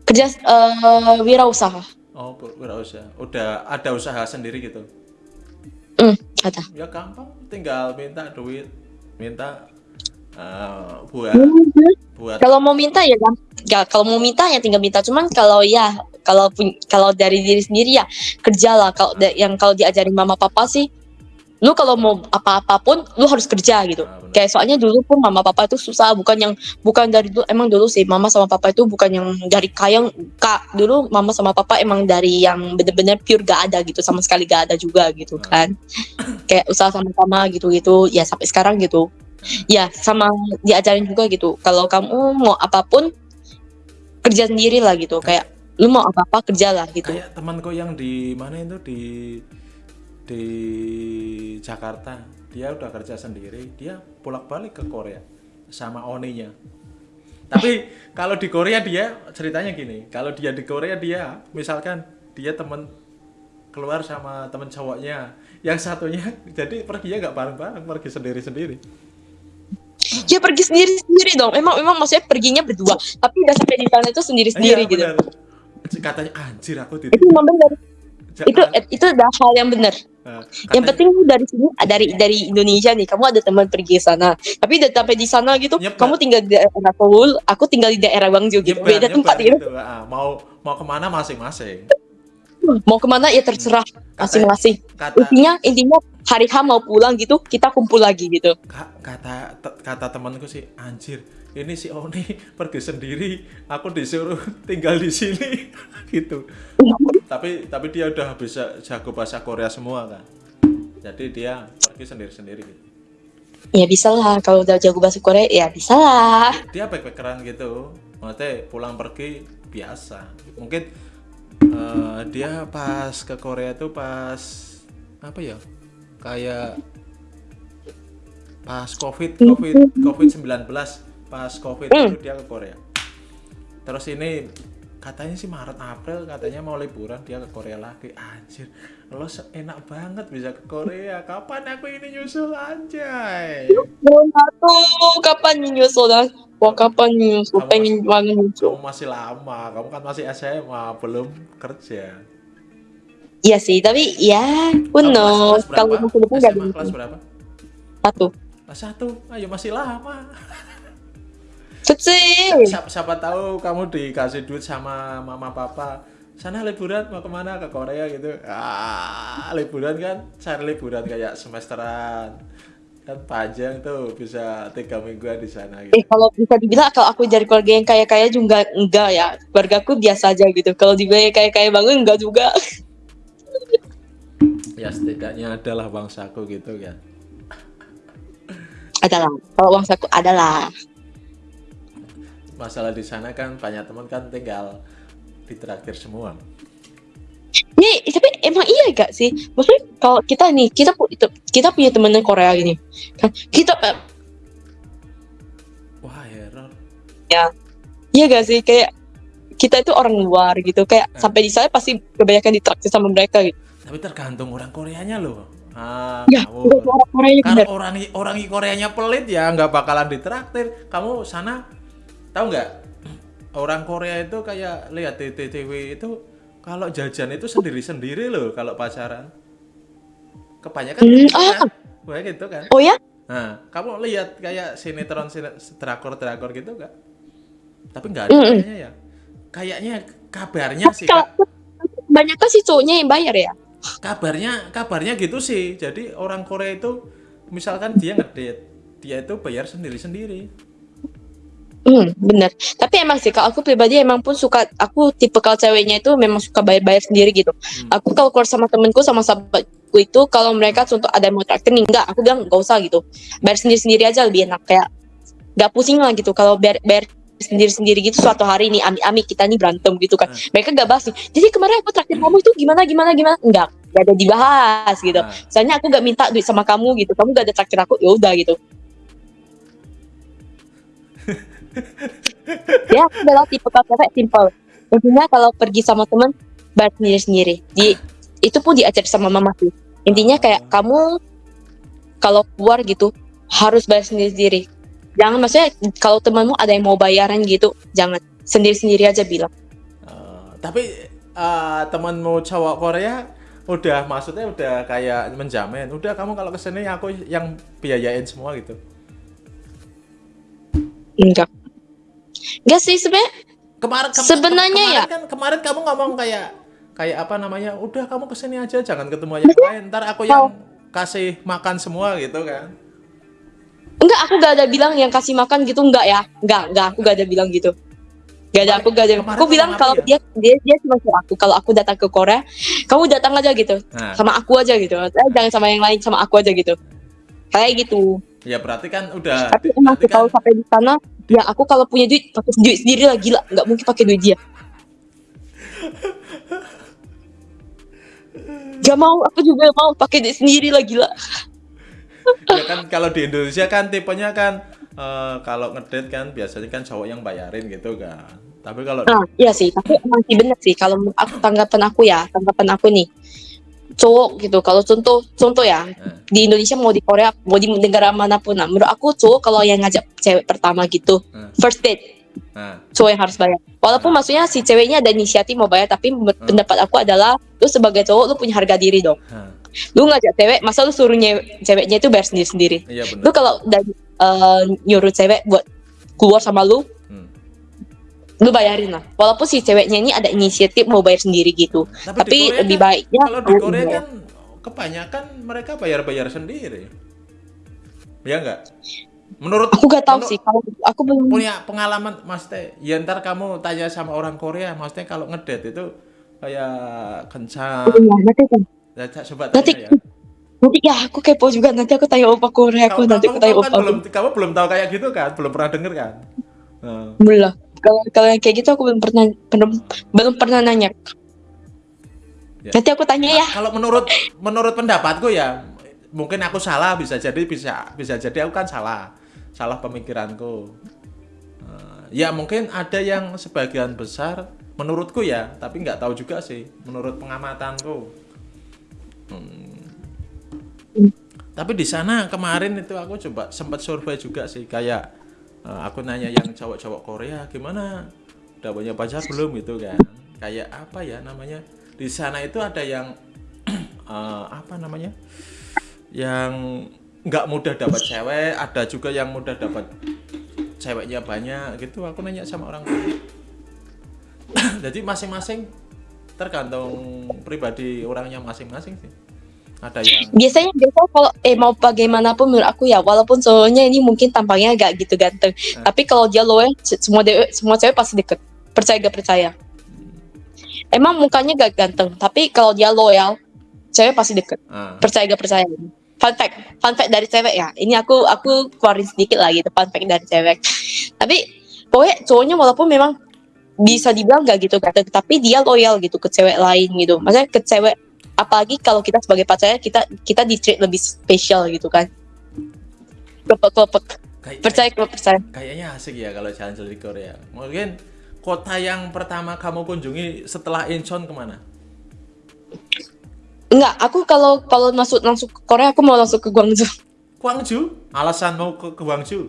C: kerja eh wirausaha.
B: Oh, wirausaha. Udah ada usaha sendiri gitu.
C: Hmm, ada.
B: Ya gampang, tinggal minta duit, minta eh, buat buat
C: Kalau mau minta ya gampang. Ya, kalau mau minta ya tinggal minta. Cuman kalau ya kalau kalau dari diri sendiri ya kerjalah. Kalau yang kalau diajarin mama papa sih, lu kalau mau apa-apapun lu harus kerja gitu.
B: Benar.
C: Kayak soalnya dulu pun mama papa itu susah, bukan yang bukan dari dulu emang dulu sih mama sama papa itu bukan yang dari kaya kak dulu mama sama papa emang dari yang bener-bener pure gak ada gitu sama sekali gak ada juga gitu kan. Kayak usaha sama-sama gitu-gitu ya sampai sekarang gitu. Ya sama diajarin juga gitu kalau kamu mau apa pun kerja sendiri lah gitu. Kayak lu mau apa-apa kerja lah gitu.
B: Kayak temanku yang di mana itu? Di di Jakarta dia udah kerja sendiri dia bolak-balik ke Korea sama oninya. Tapi kalau di Korea dia ceritanya gini kalau dia di Korea dia misalkan dia temen keluar sama temen cowoknya yang satunya jadi perginya nggak bareng-bareng pergi sendiri-sendiri.
C: Ya pergi sendiri sendiri dong. Emang emang maksudnya perginya berdua tapi udah sampai di sana itu sendiri sendiri
B: Iya,
C: gitu.
B: katanya anjir aku
C: itu memang benar itu itu udah hal yang benar
B: Nah,
C: yang penting dari sini dari dari Indonesia nih. Kamu ada teman pergi sana. Tapi udah sampai di sana gitu kamu tinggal di daerah Seoul aku tinggal di daerah Gwangju gitu. Beda tempat gitu.
B: gitu. Ah, mau mau ke mana masing-masing.
C: Mau ke mana ya terserah masing-masing. intinya intinya hari H mau pulang gitu kita kumpul lagi gitu.
B: Ka- kata kata temanku sih anjir ini si Oni pergi sendiri aku disuruh tinggal di sini. Gitu tapi tapi dia udah bisa jago bahasa Korea semua kan? Jadi dia pergi sendiri sendiri gitu.
C: Ya bisa lah kalau udah jago bahasa Korea ya bisa lah
B: dia backpackeran gitu. Maksudnya pulang pergi biasa. Mungkin eh, dia pas ke Korea tuh pas apa ya? Kayak pas covid covid covid 19 pas covid itu dia ke Korea. Terus ini katanya sih Maret April katanya mau liburan dia ke Korea lagi. Anjir lo enak banget bisa ke Korea. Kapan aku ini nyusul anjay?
C: Mau tuh kapan nyusul dah Wah kapan nyusul?
B: Kamu
C: pengen banget nyusul.
B: kamu masih lama. Kamu kan masih SMA belum kerja.
C: Iya sih tapi ya who knows?
B: kelas
C: kalau
B: SMA
C: ada
B: kelas berapa?
C: Satu.
B: Kelas satu. Ayo masih lama
C: kecil
B: siapa, siapa tahu kamu dikasih duit sama mama papa sana liburan mau ke mana ke Korea gitu ah liburan kan cari liburan kayak semesteran kan panjang tuh bisa tiga mingguan di sana gitu
C: Eh kalau bisa dibilang kalau aku dari keluarga yang kaya-kaya juga enggak ya. Keluarga aku biasa aja gitu. Kalau dibilang kaya-kaya banget enggak juga.
B: ya setidaknya adalah bangsaku gitu kan
C: Adalah. Kalau uang saku adalah.
B: Masalah di sana kan banyak teman kan tinggal ditraktir semua
C: Nih, tapi emang iya gak sih? Maksudnya kalau kita nih, kita kita punya temen Korea gini. Kan kita eh,
B: wah error
C: iya gak sih kayak kita itu orang luar gitu. Kayak
B: Hmm.
C: sampai di sana pasti kebanyakan ditraktir sama mereka gitu.
B: tapi tergantung orang Koreanya loh ah
C: Ya,
B: kamu
C: orang Korea
B: kalau
C: bener.
B: orang orang Koreanya pelit ya nggak bakalan ditraktir kamu sana tahu nggak? Orang Korea itu kayak lihat TV itu kalau jajan itu sendiri-sendiri loh kalau pacaran. Kebanyakan
C: Hmm,
B: gitu kan?
C: ah.
B: Gitu kan?
C: Oh ya?
B: nah kamu lihat kayak sinetron sine- drakor drakor gitu nggak? Tapi nggak ada
C: Mm-mm.
B: kayaknya ya. Kayaknya kabarnya sih
C: Kalau banyak kan si cowoknya yang bayar ya.
B: kabarnya kabarnya gitu sih. Jadi orang Korea itu misalkan dia ngedate dia itu bayar sendiri
C: Hmm, bener. Tapi emang sih, kalau aku pribadi emang pun suka, aku tipe kalau ceweknya itu memang suka bayar-bayar sendiri gitu.
B: Hmm.
C: Aku kalau keluar sama temenku, sama sahabatku itu, kalau mereka contoh ada yang mau traktir nih, enggak, aku bilang gak usah gitu. Bayar sendiri-sendiri aja lebih enak, kayak gak pusing lah gitu. Kalau bayar, bayar sendiri-sendiri gitu suatu hari nih, ami-ami kita nih berantem gitu kan.
B: Hmm.
C: Mereka gak bahas nih, jadi kemarin aku traktir kamu itu gimana, gimana, gimana. Enggak, gak ada dibahas gitu.
B: Nah,
C: Soalnya aku gak minta duit sama kamu gitu, kamu gak ada traktir aku, ya udah gitu. Ya aku adalah tipe cewek simple. Intinya kalau pergi sama temen bayar sendiri sendiri. Di itu pun diajar sama mama sih. Intinya kayak kamu kalau keluar gitu harus bayar sendiri sendiri. Jangan maksudnya kalau temanmu ada yang mau bayaran gitu jangan. Sendiri sendiri aja bilang.
B: Eh, tapi eh, temanmu cowok Korea udah maksudnya udah kayak menjamin udah kamu kalau ke sini aku yang biayain semua gitu.
C: Enggak enggak sih sebenarnya
B: kemarin kem-
C: Sebenarnya
B: kemarin
C: ya.
B: kan kemarin kamu ngomong kayak kayak apa namanya udah kamu ke sini aja jangan ketemu yang lain ntar aku yang kasih makan semua gitu kan
C: enggak aku gak ada bilang yang kasih makan gitu enggak ya enggak enggak aku gak ada bilang gitu Gak ada, aku gak ada.
B: Kemarin
C: Aku bilang kalau
B: ya?
C: dia dia dia cuma suruh aku kalau aku datang ke Korea, kamu datang aja gitu.
B: nah
C: sama aku aja gitu Eh, jangan sama yang lain sama aku aja gitu kayak gitu.
B: Ya berarti kan udah
C: tapi emang sih kalau
B: kan
C: sampai di sana ya aku kalau punya duit pakai duit sendiri lah gila. Nggak mungkin pakai duit dia. Gak mau, aku juga mau pakai duit sendiri lah gila.
B: ya kan kalau di Indonesia kan tipenya kan eh, kalau ngedate kan biasanya kan cowok yang bayarin gitu kan. Tapi kalau
C: Nah, iya sih, tapi emang sih bener sih. Kalau aku tanggapan aku ya, tanggapan aku nih. Cowok gitu, kalau contoh contoh ya,
B: Eh.
C: di Indonesia mau di Korea, mau di negara mana pun nah, menurut aku cowok kalau yang ngajak cewek pertama gitu,
B: Hmm.
C: first date,
B: nah,
C: cowok yang harus bayar. Walaupun maksudnya si ceweknya ada inisiatif mau bayar, tapi
B: Hmm.
C: pendapat aku adalah lu sebagai cowok lu punya harga diri dong. Lu ngajak cewek, masa lu suruh ceweknya itu bayar sendiri-sendiri.
B: iya
C: Lu
B: benar
C: kalau udah eh, nyuruh cewek buat keluar sama lu. Lu bayarin lah. Walaupun si ceweknya ini ada inisiatif mau bayar sendiri gitu.
B: tapi,
C: Tapi lebih
B: kan-
C: baiknya
B: kalau di Korea kan kebanyakan mereka bayar-bayar sendiri. Ya enggak? Menurut
C: Aku gak tahu sih kalau aku belum
B: punya pengalaman Mas Teh. Ya ntar kamu tanya sama orang Korea, Mas Teh kalau ngedate itu kayak kencang.
C: Iya, nanti kan.
B: Ya, coba
C: Nanti
B: tanya ya.
C: nanti ya aku kepo juga nanti aku tanya opa Korea aku
B: Kamu,
C: nanti aku tanya
B: kamu kan
C: opa
B: belum kamu belum tahu kayak gitu kan? Belum pernah denger kan? Nah.
C: belum. Kalau kalau yang kayak gitu aku belum pernah belum belum pernah nanya.
B: Ya.
C: Nanti aku tanya ya.
B: Kalau menurut menurut pendapatku ya mungkin aku salah bisa jadi bisa bisa jadi aku kan salah salah pemikiranku. Eh, ya mungkin ada yang sebagian besar menurutku ya tapi nggak tahu juga sih menurut pengamatanku. Hmm. Tapi di sana kemarin itu aku coba sempat survei juga sih kayak eh, aku nanya yang cowok-cowok Korea gimana? Udah punya pacar belum? Gitu kan. Kayak apa ya namanya? Di sana itu ada yang eh, apa namanya? Yang nggak mudah dapat cewek ada juga yang mudah dapat ceweknya banyak gitu. Aku nanya sama orang jadi masing-masing tergantung pribadi orangnya masing-masing sih ada yang
C: Biasanya biasanya kalau eh mau bagaimanapun menurut aku ya walaupun soalnya ini mungkin tampangnya agak gitu ganteng.
B: Ah.
C: Tapi kalau dia loyal c- semua dewe, semua cewek pasti deket. Percaya gak percaya. Emang mukanya gak ganteng, tapi kalau dia loyal cewek pasti deket.
B: ah,
C: Percaya gak percaya. Fun fact, fun fact dari cewek ya. Ini aku aku keluarin sedikit lagi gitu fun fact dari cewek. Tapi pokoknya cowoknya walaupun memang bisa dibilang gak gitu ganteng, tapi dia loyal gitu ke cewek lain gitu. Maksudnya ke cewek apalagi kalau kita sebagai pacarnya kita kita di treat lebih spesial gitu kan. Klepek.
B: kayak-
C: Percaya klepek percaya.
B: kayaknya asik ya kalau jalan-jalan di Korea mungkin kota yang pertama kamu kunjungi setelah Incheon ke mana
C: Enggak, aku kalau kalau masuk langsung ke Korea aku mau langsung ke Gwangju.
B: Gwangju alasan mau ke, ke Gwangju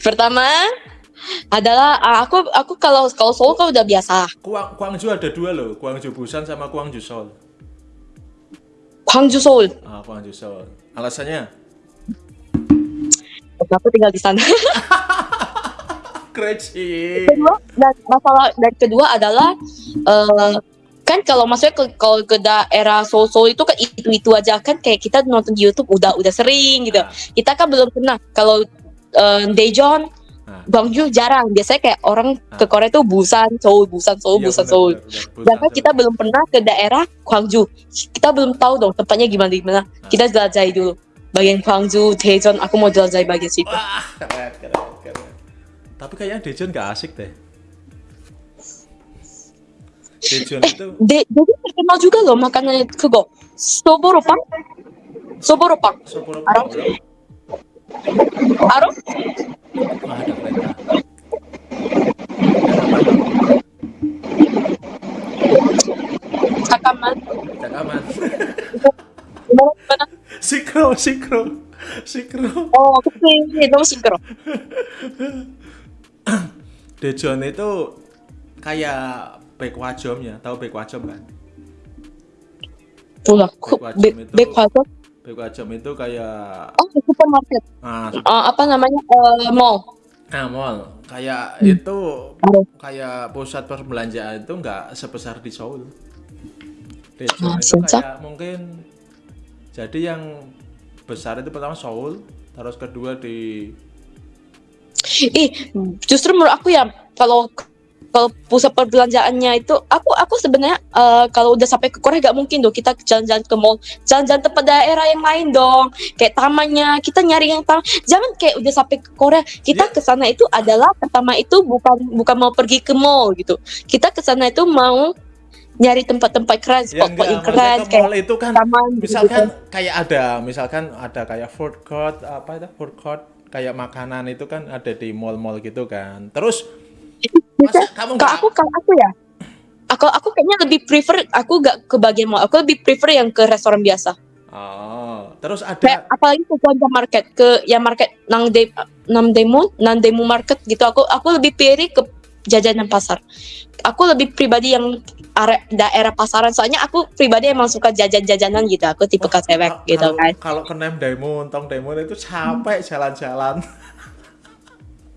C: Pertama adalah ah, aku aku kalau kalau Seoul kan udah biasa.
B: Gwang, Gwangju ada dua loh Gwangju Busan sama Gwangju Seoul
C: Gwangju Seoul.
B: ah Gwangju Seoul alasannya
C: Aku tinggal di sana.
B: crazy
C: kedua dan masalah dan kedua adalah eh, kan kalau maksudnya ke, kalau ke daerah Seoul Seoul itu kan itu itu aja kan kayak kita nonton di YouTube udah udah sering gitu
B: Ah.
C: kita kan belum pernah kalau eh, Daejeon
B: Ah.
C: Bang Bangju jarang. Biasanya kayak orang ke ah. Korea tuh Busan, Seoul, Busan, Seoul,
B: iya,
C: Busan,
B: bener,
C: Seoul.
B: Karena
C: kita belum pernah ke daerah Gwangju. Kita belum tahu dong tempatnya gimana gimana. Ah. Kita jelajahi dulu. Bagian Gwangju, Daejeon, aku mau jelajahi bagian situ.
B: Wah. Tapi kayaknya Daejeon gak asik deh. Daejeon eh, itu
C: De Daejeon terkenal juga loh makanannya
B: kego.
C: Soboropang. Soboropang. Soboropang.
B: Arum? Ada peta.
C: Takaman. Takaman.
B: Sikro, sikro. Sikro.
C: Oh, itu sikro.
B: Dejon itu kayak back wajom ya, tahu
C: back wajom
B: kan? Pula, back
C: wajom
B: itu...
C: Back wajom Beko
B: Ajam itu kayak
C: oh supermarket.
B: Nah, super...
C: uh, apa namanya? Uh, mall.
B: Nah mall. Kayak
C: hmm.
B: itu kayak pusat perbelanjaan itu nggak sebesar di Seoul. Di
C: ah,
B: Seoul
C: nah, itu
B: kayak mungkin jadi yang besar itu pertama Seoul terus kedua di
C: ih justru menurut aku ya kalau kalau pusat perbelanjaannya itu aku aku sebenarnya eh, kalau udah sampai ke Korea gak mungkin dong kita jalan-jalan ke mall jalan-jalan tempat daerah yang lain dong kayak tamannya kita nyari yang taman jangan kayak udah sampai ke Korea kita
B: Ya.
C: ke sana itu adalah pertama itu bukan bukan mau pergi ke mall gitu kita ke sana itu mau nyari tempat-tempat keren
B: ya
C: spot-spot yang keren kayak
B: mall itu kan
C: taman gitu.
B: misalkan kayak ada misalkan ada kayak food court apa itu food court kayak makanan itu kan ada di mall-mall gitu kan terus masa kamu
C: Kalau aku kalau aku ya aku aku kayaknya lebih prefer aku gak ke bagian mall aku lebih prefer yang ke restoran biasa.
B: Oh terus
C: kayak
B: ada
C: apalagi ke Gwanja Market ke yang market Nangde Namdemu Nandemu Market gitu. Aku aku lebih pilih ke jajanan pasar. Aku lebih pribadi yang are, daerah pasaran. Soalnya aku pribadi emang suka jajan-jajanan gitu. Aku tipe cewek
B: kalau-
C: gitu
B: kalau-
C: kan.
B: kalau ke Nem Daimon, Tong Daimon itu capek jalan-jalan.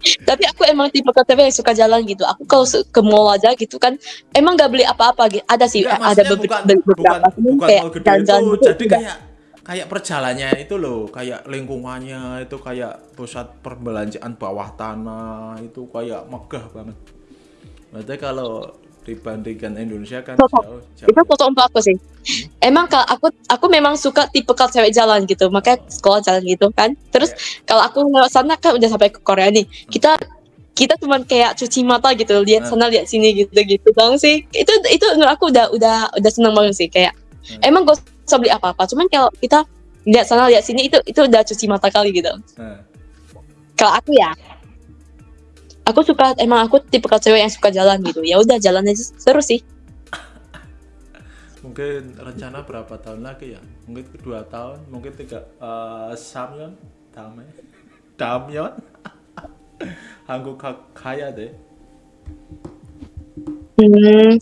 C: Tapi aku emang tipe cewek yang suka jalan gitu. Aku kalau ke mall aja gitu kan, emang gak beli apa-apa gitu. Ada sih,
B: Enggak,
C: eh, ada
B: maksudnya
C: beber-
B: bukan,
C: be- beberapa.
B: bukan, bukan
C: kayak
B: gede
C: jalan-jalan
B: itu,
C: gitu.
B: jadi kayak kayak perjalannya itu loh, kayak lingkungannya itu kayak pusat perbelanjaan bawah tanah itu kayak megah banget. Berarti kalau dibandingkan Indonesia kan
C: Foto.
B: jauh, jauh.
C: itu foto untuk aku sih. Emang kalau aku aku memang suka tipe kalau cewek jalan gitu, makanya sekolah jalan gitu kan. Terus kalau aku lewat sana kan udah sampai ke Korea nih, kita kita cuman kayak cuci mata gitu, lihat
B: Hmm.
C: sana lihat sini gitu gitu dong sih. Itu itu menurut aku udah udah udah seneng banget sih kayak.
B: Hmm.
C: Emang gak usah beli apa-apa, cuman kalau kita lihat sana lihat sini itu itu udah cuci mata kali gitu.
B: Nah,
C: Kalau aku ya, aku suka emang aku tipe cewek yang suka jalan gitu. Ya udah jalan aja seru sih.
B: mungkin rencana berapa tahun lagi ya? Mungkin dua tahun, mungkin tiga. eh Samyeon, Dame, Damyeon, Hangguk kaya deh.
C: Hmm,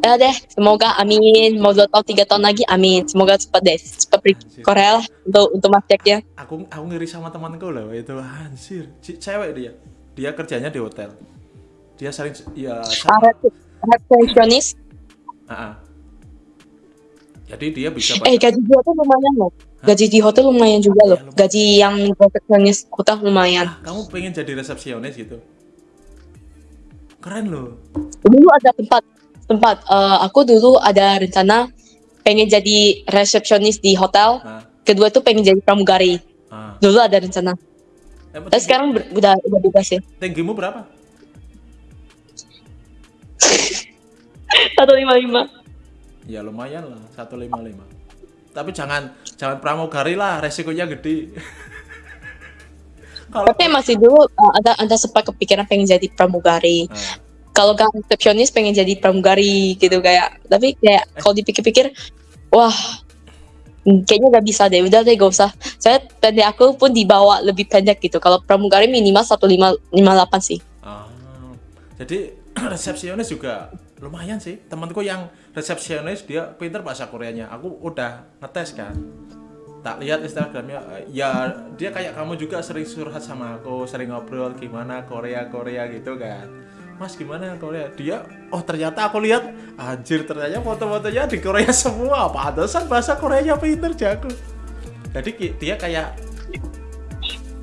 C: ya deh, semoga amin. Mau dua tahun, tiga tahun lagi, amin. Semoga cepat deh, cepat pergi Korea lah untuk untuk mas ya.
B: aku aku ngiri sama temanku loh itu anjir C- cewek dia dia kerjanya di hotel dia sering ya
C: Resepsionis,
B: Ah, ah. jadi dia bisa
C: eh gaji di hotel lumayan loh. Gaji di hotel lumayan juga loh.
B: Ya, lumayan.
C: Gaji yang resepsionis hotel lumayan.
B: Ah, kamu pengen jadi resepsionis gitu keren loh
C: Dulu ada tempat tempat. eh, aku dulu ada rencana pengen jadi resepsionis di hotel. Kedua tuh pengen jadi pramugari.
B: ah.
C: Dulu ada rencana.
B: Emang tinggi-
C: sekarang ber- udah udah bebas ya.
B: tinggimu berapa
C: Satu lima lima.
B: ya lumayan lah 155 tapi jangan jangan pramugari lah resikonya gede kalau
C: Tapi masih dulu uh, ada ada sempat kepikiran pengen jadi pramugari.
B: Ah,
C: Kalau kan resepsionis pengen jadi pramugari gitu kayak. Tapi kayak kalau dipikir-pikir, wah hmm, kayaknya gak bisa deh. Udah deh gak usah. Saya pendek aku pun dibawa lebih pendek gitu. Kalau pramugari minimal 1558 sih.
B: Ah, jadi resepsionis juga lumayan sih. Temanku yang resepsionis dia pinter bahasa Koreanya. Aku udah ngetes kan. Tak lihat Instagramnya, ya dia kayak kamu juga sering curhat sama aku, sering ngobrol gimana Korea Korea gitu kan. Mas gimana Korea? Dia, oh ternyata aku lihat, anjir ternyata foto-fotonya di Korea semua. Pantesan bahasa Koreanya pinter jago. Jadi dia kayak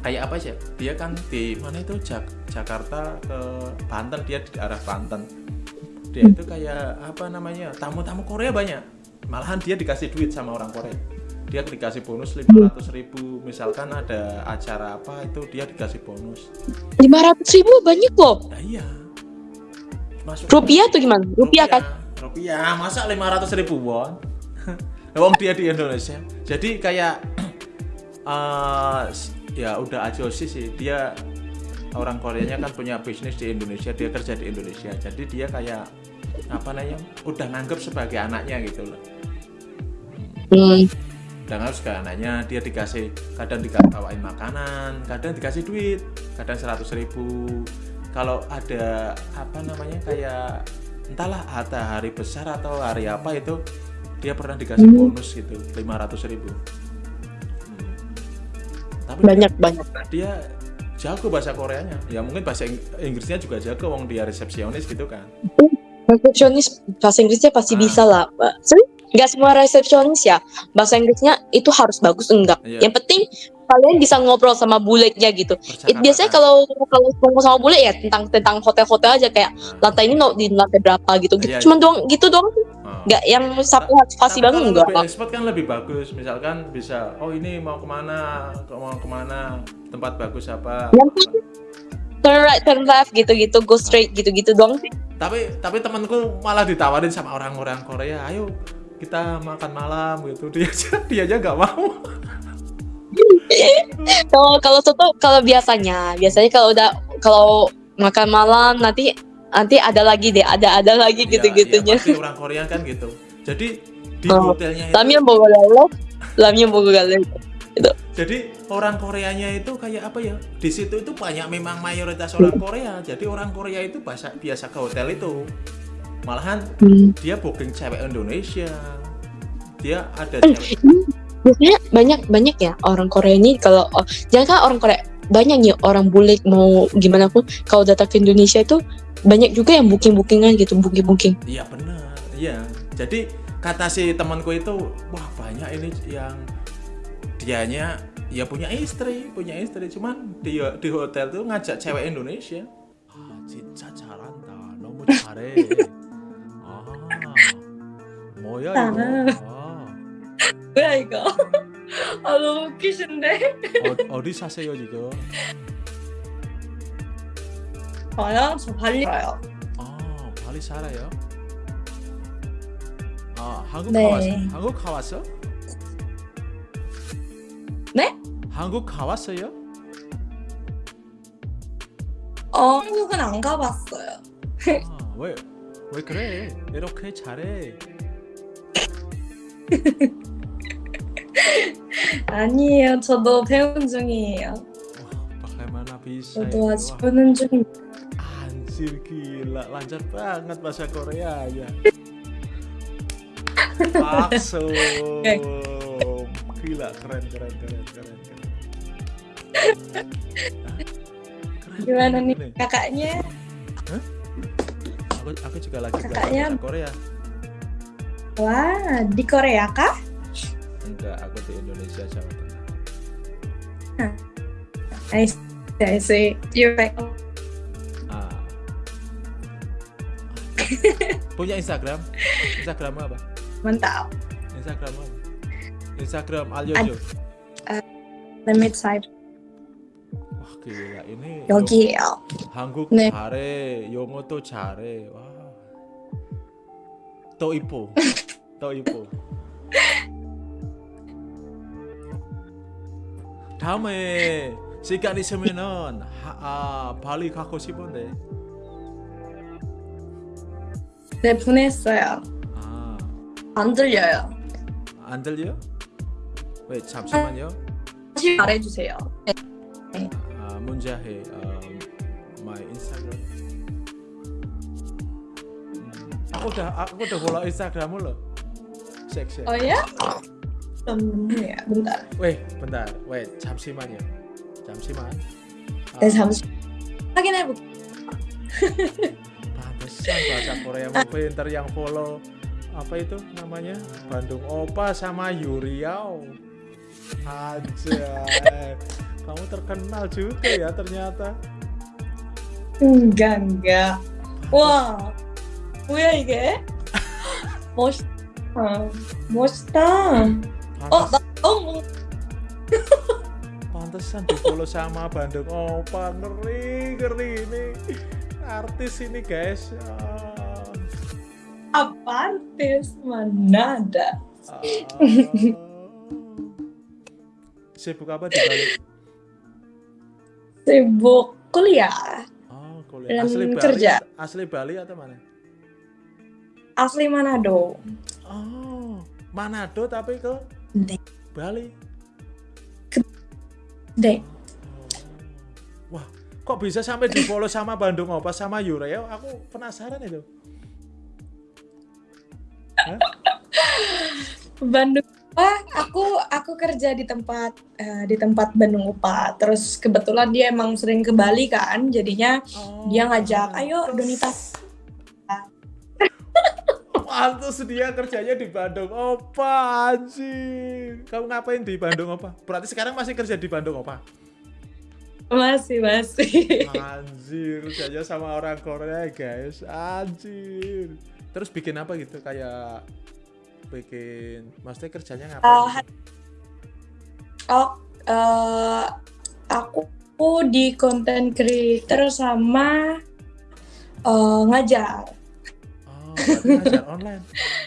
B: kayak apa sih? Dia kan di mana itu Jak- Jakarta ke Banten dia di arah Banten. Dia itu kayak apa namanya tamu-tamu Korea banyak. Malahan dia dikasih duit sama orang Korea. Dia dikasih bonus 500 ribu. Misalkan ada acara apa itu dia dikasih bonus.
C: 500 ribu banyak loh.
B: Nah iya. Masuk
C: Rupiah tuh gimana? Rupiah kan?
B: Rupiah, masa 500 ribu won? Wong dia di Indonesia. Jadi kayak eh ya udah ajosi sih dia orang Koreanya kan punya bisnis di Indonesia, dia kerja di Indonesia. Jadi dia kayak apa namanya? Udah nganggep sebagai anaknya gitu loh.
C: Hmm.
B: Udah nganggep sebagai anaknya, dia dikasih kadang dikawain makanan, kadang dikasih duit, kadang 100 ribu. Kalau ada apa namanya kayak entahlah ada hari besar atau hari apa itu dia pernah dikasih
C: Hmm.
B: bonus gitu 500 ribu. Hmm. Tapi
C: Banyak banyak.
B: dia jago bahasa Koreanya. Ya mungkin bahasa Ing- Inggrisnya juga jago, wong dia resepsionis gitu kan.
C: Resepsionis bahasa Inggrisnya pasti
B: Ah.
C: bisa lah. Sorry, nggak semua resepsionis ya bahasa Inggrisnya itu harus bagus enggak.
B: Iya.
C: Yang penting kalian bisa ngobrol sama buletnya gitu. It, biasanya kalau kalau ngomong sama bule ya tentang tentang hotel-hotel aja kayak
B: Nah,
C: lantai ini no, di lantai berapa gitu. gitu.
B: Iya,
C: Cuman doang gitu doang.
B: oh.
C: Nggak yang sampai pasti banget enggak.
B: lebih expert kan lebih bagus. Misalkan bisa, oh ini mau ke mana, mau ke mana, tempat bagus apa.
C: Penting turn right, turn left gitu-gitu, go straight gitu-gitu doang sih.
B: Tapi tapi temanku malah ditawarin sama orang-orang Korea, ayo kita makan malam gitu. Dia aja dia aja nggak mau.
C: Kalau kalau soto kalau biasanya, biasanya kalau udah kalau makan malam nanti nanti ada lagi deh, ada ada lagi
B: Iya,
C: gitu-gitunya.
B: iya, pasti orang Korea kan gitu. Jadi di
C: Oh,
B: hotelnya itu
C: Lamnya bogo lele, lamnya bogo lele.
B: Jadi orang Koreanya itu kayak apa ya? Di situ itu banyak memang mayoritas orang Korea. Jadi orang Korea itu biasa biasa ke hotel itu. Malahan
C: Hmm.
B: dia booking cewek Indonesia. Dia ada
C: Eh,
B: cewek
C: biasanya banyak banyak ya orang Korea ini kalau oh, jangan kan orang Korea banyak ya orang bule mau gimana pun kalau datang ke Indonesia itu banyak juga yang booking bookingan gitu booking booking
B: iya benar. Iya. Jadi kata si temanku itu wah banyak ini yang dianya ya punya istri punya istri. Cuman di di hotel tuh ngajak cewek Indonesia. Ah, Cinta nomor nomu care ah mau ya 뭐야 이거? 아,
C: 뭐야 이거 아 너무 웃기신데
B: 어, 어디 사세요 지금?
C: 저요 저 발리 살아요
B: 아, 발리 살아요? 아, 한국
C: 네.
B: 가왔어? 한국 가왔어?
C: 네?
B: 한국 가왔어요?
C: 어 한국은 안 가봤어요
B: 아, 왜, 왜 그래? 이렇게 잘해.
A: 아니에요. 저도 배운 중이에요.
B: Wah, bagaimana bisa
A: 저도
B: itu?
A: 아직
B: Wah,
A: 배우는 중.
B: anjir gila, lancar banget bahasa Korea ya. Langsung. Gila, keren, keren, keren, keren, keren. Ah, keren
A: Gimana
B: banget
A: nih kakaknya?
B: Aku, aku juga lagi belajar
A: Kakaknya-
B: bahasa Korea.
A: Wah, di Korea kah?
B: Enggak, aku di Indonesia Jawa Tengah.
A: I see. I see. You're right.
B: Ah. Punya Instagram? Instagram apa?
A: Mantap.
B: Instagram apa? Instagram Alyojo.
A: Let me type.
B: Wah gila ini
A: 여기에요.
B: 요- 한국
A: 네.
B: 잘해 영어도 잘해 와. 또 이뻐 또 이뻐 다음에 시간 있으면은 하, 아, 발리 가고 싶은데
A: 네, 보냈어요.
B: 아,
A: 안 들려요.
B: 안 들려? 왜 잠시만요
A: 다시 말해주세요. 네.
B: 아, 문자해 um, my Instagram. Hmm, Aku udah aku udah follow Instagrammu loh. Cek cek.
A: Oh ya? 잠깐만요. bentar.
B: Weh, bentar. Weh, 잠시만요. 잠시만.
A: 네, 잠시 확인해볼게요.
B: Pantesan bahasa Koreamu pinter yang follow apa itu namanya Bandung Opa sama Yuriau aja kamu terkenal juga ya ternyata
A: enggak, enggak. 와, 뭐야 이게? 멋있다. 멋있다. Oh, Bandung.
B: Pantesan di follow sama Bandung oh ngeri, ngeri ini. Artis ini guys. Oh.
A: Apa artis? Mana ada.
B: Uh... Sibuk apa di Bali?
A: Sibuk kuliah.
B: Oh, kuliah. Asli Bali,
A: kerja.
B: asli Bali atau mana?
A: Asli Manado.
B: Oh, Manado tapi ke
A: 네.
B: Bali.
A: 네.
B: Wah kok bisa sampai di follow sama Bandung Opa sama Yureo? Aku penasaran itu. Hah?
A: Bandung Wah, aku aku kerja di tempat eh, di tempat Bandung Upa. Terus kebetulan dia emang sering ke Bali kan, jadinya
B: Oh,
A: dia ngajak, ayo. Donita.
B: Pantes dia kerjanya di Bandung Opa anjir. Kamu ngapain di Bandung Opa? Berarti sekarang masih kerja di Bandung Opa?
A: Masih masih.
B: Anjir, kerjanya sama orang Korea guys. Anjir. Terus bikin apa gitu kayak bikin maksudnya kerjanya ngapain? gitu?
A: oh, eh, aku di content creator sama eh, ngajar.
B: Oh, online.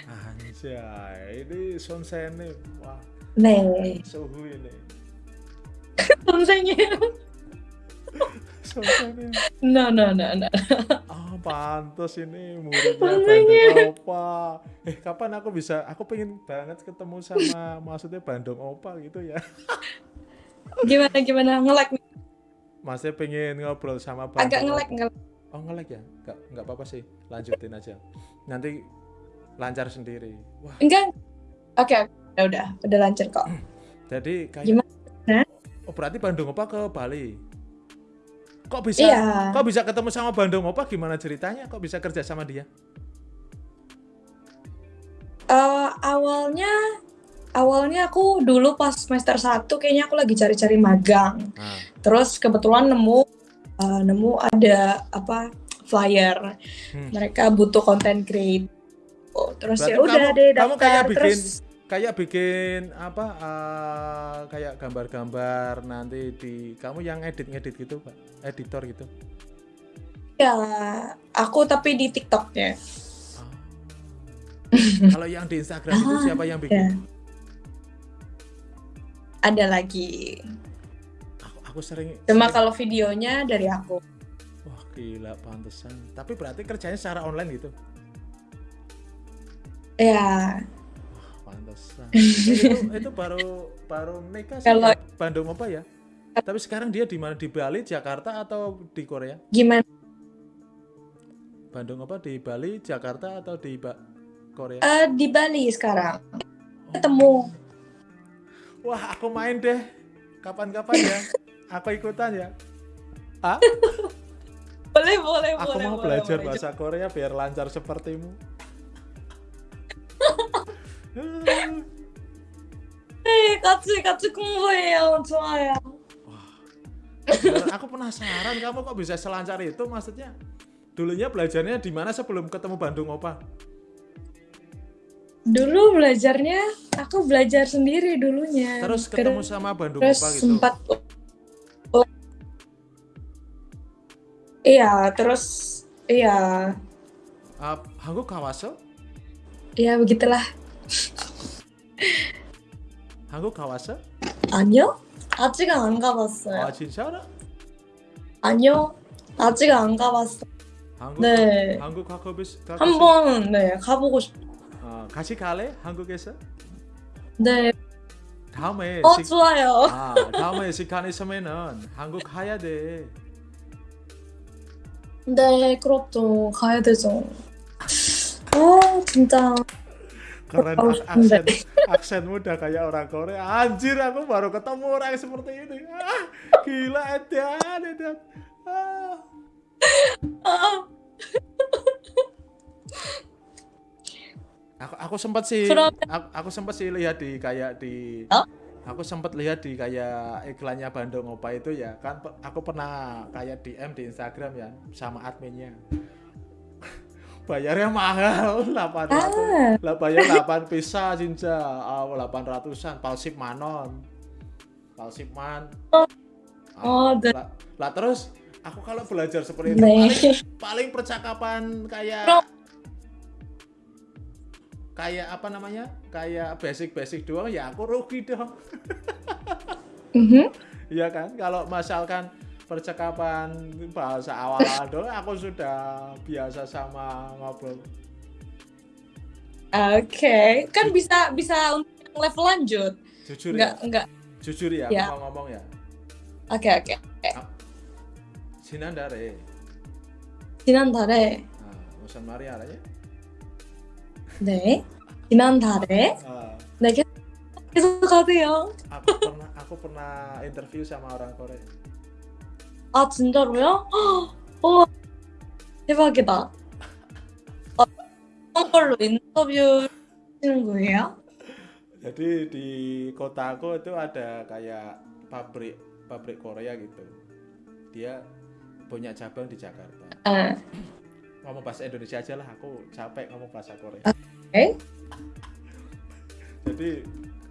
B: Anjay, ini sonsene. Wah.
A: neng,
B: Suhu ini.
A: sunsetnya,
B: sunsetnya,
A: No, no, no, no.
B: Ah, pantas ini muridnya Bandung Opa. Eh, kapan aku bisa? Aku pengen banget ketemu sama maksudnya Bandung Opa gitu ya.
A: gimana gimana ngelak
B: -like. masih pengen ngobrol sama Bandung.
A: Agak ngelak
B: -like,
A: ngelek. -like.
B: Oh, ngelek ya? Enggak, enggak apa-apa sih. Lanjutin aja. Nanti lancar sendiri. Wah,
A: Enggak. Oke, udah udah udah lancar kok.
B: jadi kayak
A: Gimana?
B: Oh, berarti Bandung Opa ke Bali. kok bisa
A: Iya.
B: kok bisa ketemu sama Bandung Opa gimana ceritanya kok bisa kerja sama dia
A: Eh, awalnya awalnya aku dulu pas semester 1 kayaknya aku lagi cari-cari magang.
B: nah,
A: Terus kebetulan nemu eh, nemu ada apa flyer.
B: Hmm.
A: Mereka butuh content create. Oh, terus ya udah
B: kamu-
A: deh
B: kamu
A: daftar
B: kayak bikin
A: terus
B: kayak bikin apa eh, kayak gambar-gambar nanti di kamu yang edit-ngedit gitu pak editor gitu
A: ya aku tapi di TikToknya.
B: Ah. kalau yang di Instagram itu
A: Ah,
B: siapa yang
A: ya.
B: bikin
A: Ada lagi.
B: Aku, sering
A: Cuma
B: sering-
A: kalau videonya dari aku.
B: wah gila pantesan tapi berarti kerjanya secara online gitu
A: Ya,
B: pantesan itu itu baru baru sih
A: Kalau-
B: ya, Bandung apa ya tapi sekarang dia di mana di Bali Jakarta atau di Korea
A: gimana?
B: Bandung apa di Bali Jakarta atau di ba Korea
A: Eh, di Bali sekarang. Ketemu.
B: Wah, aku main deh. Kapan-kapan ya. Aku ikutan ya. Ah?
A: boleh, boleh,
B: Aku
A: boleh,
B: mau
A: boleh,
B: belajar
A: boleh.
B: bahasa Korea biar lancar sepertimu.
A: Eh, Hei, katsu, katsu kumboyo,
B: ya. aku penasaran kamu kok bisa selancar itu maksudnya dulunya belajarnya di mana sebelum ketemu Bandung Opa?
A: Dulu belajarnya aku belajar sendiri dulunya.
B: Terus ketemu sama Bandung
A: terus
B: Opa gitu.
A: Sempat Iya, terus iya,
B: Ah, 한국 가왔어?
A: iya begitulah.
B: 한국 가왔어?
A: 아니요? 아직 안
B: 아,
A: 가봤어요.
B: 진짜로?
A: 아니요, 아직 안 가봤어요.
B: 한국
A: 네.
B: 한국 가고 싶
A: 한번 네 가보고 싶.
B: 어, 같이 갈래? 한국에서?
A: 네,
B: 다음에
A: 어
B: 시-
A: 좋아요.
B: 아, 다음에 시간 있으면은 한국 가야 돼.
A: 네, 그렇죠. 가야 되죠. 아 진짜.
B: Keren
A: Oh,
B: ak- aksen aksenmu udah kayak orang Korea. Anjir, aku baru ketemu orang seperti ini. Ah, gila edan, edan. Ah.
A: 아,
B: Aku aku sempat sih
A: Keren.
B: aku, aku sempat sih lihat di kayak di
A: Oh?
B: Aku sempat lihat di kayak iklannya Bandung Opa itu ya kan aku pernah kayak DM di Instagram ya sama adminnya. Bayarnya mahal 800.
A: 아,
B: lah bayar 8 pisa cinca ah, 800an palsip manon palsip man
A: Oh.
B: Ah,
A: Oh,
B: lah, lah terus aku kalau belajar seperti itu
A: 네.
B: paling, paling percakapan kayak kayak apa namanya? Kayak basic-basic doang ya aku rugi dong.
A: Mm
B: -hmm. ya kan? Kalau misalkan percakapan bahasa awal-awal aku sudah biasa sama ngobrol.
A: Oke. Okay. kan bisa bisa untuk level lanjut.
B: Jujur
A: ya.
B: nggak ya?
A: nggak
B: jujur ya,
A: ya.
B: mau ngomong ya.
A: Oke okay, oke. Okay.
B: Ah. sinandare. Sinandare. Nah, usan Maria aja ya?
A: 네 지난달에
B: 아,
A: 네 계속, 계속 가세요.
B: aku pernah aku pernah interview sama orang Korea.
A: 아 진짜로요? 와 대박이다. 어떤 걸로 인터뷰 하시는 거예요?
B: Jadi di kotaku itu ada kayak pabrik pabrik Korea gitu. Dia punya cabang di Jakarta.
A: 아,
B: ngomong bahasa Indonesia aja lah aku capek ngomong bahasa Korea.
A: Oke. Okay.
B: jadi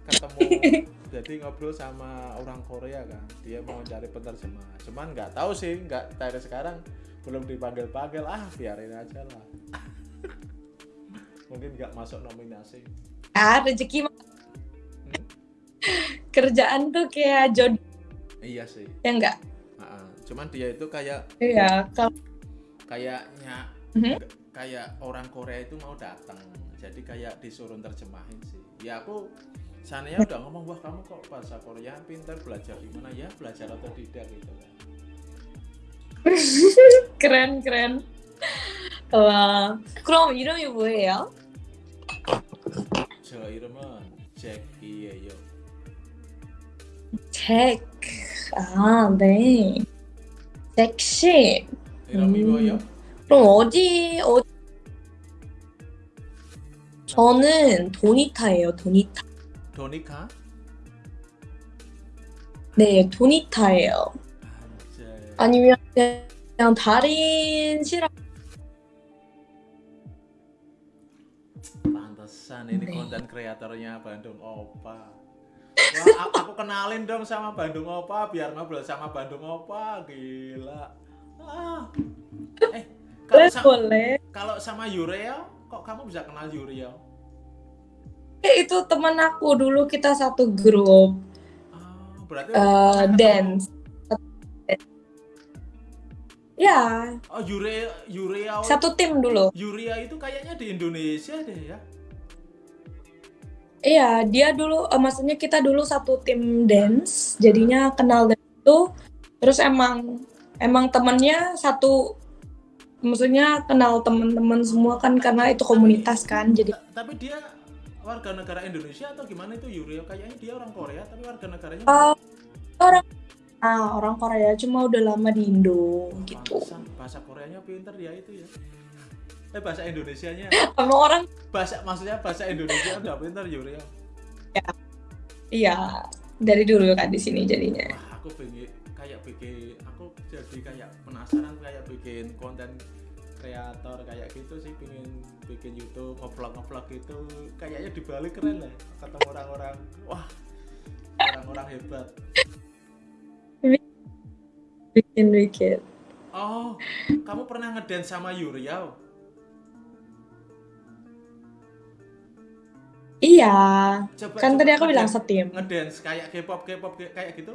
B: ketemu jadi ngobrol sama orang Korea kan. Dia mau cari penerjemah. Cuman nggak tahu sih nggak dari sekarang. Belum dipanggil panggil ah biarin aja lah. Mungkin nggak masuk nominasi.
A: Ah rezeki hmm? kerjaan tuh kayak jodoh.
B: Iya sih.
A: Ya enggak
B: ah, ah. cuman dia itu kayak
A: iya kalau
B: kayaknya
A: Mhm.
B: kayak orang Korea itu mau datang jadi kayak disuruh terjemahin sih ya aku sananya udah ngomong wah kamu kok bahasa Korea pintar belajar di mana ya belajar atau tidak gitu kan
A: keren keren. 와, 그럼 이름이 뭐예요?
B: 저 이름은 잭이에요
A: 잭. 아, 네. 섹시.
B: 이런
A: 음.
B: 미워요?
A: 그럼 어디 어디? 저는 도니타예요. 도니타.
B: 도니카?
A: 네, 도니타예요.
B: 안jay.
A: 아니면 그냥 다른 실험.
B: Pantesan ini
A: Nih.
B: konten kreatornya Bandung Opa. Wah, aku kenalin dong sama Bandung Opa biar ngobrol sama Bandung Opa. Gila. Ah. Eh, kalau
A: boleh
B: sa-
A: boleh.
B: kalau sama Yureo, kok kamu bisa kenal Yureo?
A: Eh, itu teman aku dulu kita satu grup
B: Ah, berarti ketemu.
A: dance. Ya,
B: Oh, Yureo, Yureo,
A: satu tim dulu.
B: Yuria itu kayaknya di Indonesia deh ya.
A: Iya, dia dulu, eh, maksudnya kita dulu satu tim dance, jadinya kenal dari itu. Terus emang emang temennya satu, maksudnya kenal teman-teman semua kan karena itu komunitas kan. Jadi
B: Ta- Tapi dia warga negara Indonesia atau gimana itu Yureo? Kayaknya dia orang Korea tapi warga negaranya
A: eh, orang ah orang Korea cuma udah lama di Indo gitu.
B: Pantesan bahasa Koreanya pinter dia itu ya. Eh bahasa Indonesianya,
A: Sama orang
B: bahasa maksudnya bahasa Indonesia udah pinter Yureo.
A: iya dari dulu kan di sini jadinya.
B: Wah aku pengen kayak bikin, aku jadi kayak penasaran kayak bikin konten kreator kayak gitu sih pengen bikin YouTube ngevlog ngevlog gitu. Kayaknya di Bali keren lah ketemu orang-orang wah orang-orang hebat.
A: Bikin bikin.
B: oh kamu pernah ngedance sama Yuriao
A: Iya,
B: coba
A: kan
B: coba
A: tadi aku bilang setim.
B: ngedance kayak K-pop K-pop kayak- kayak gitu?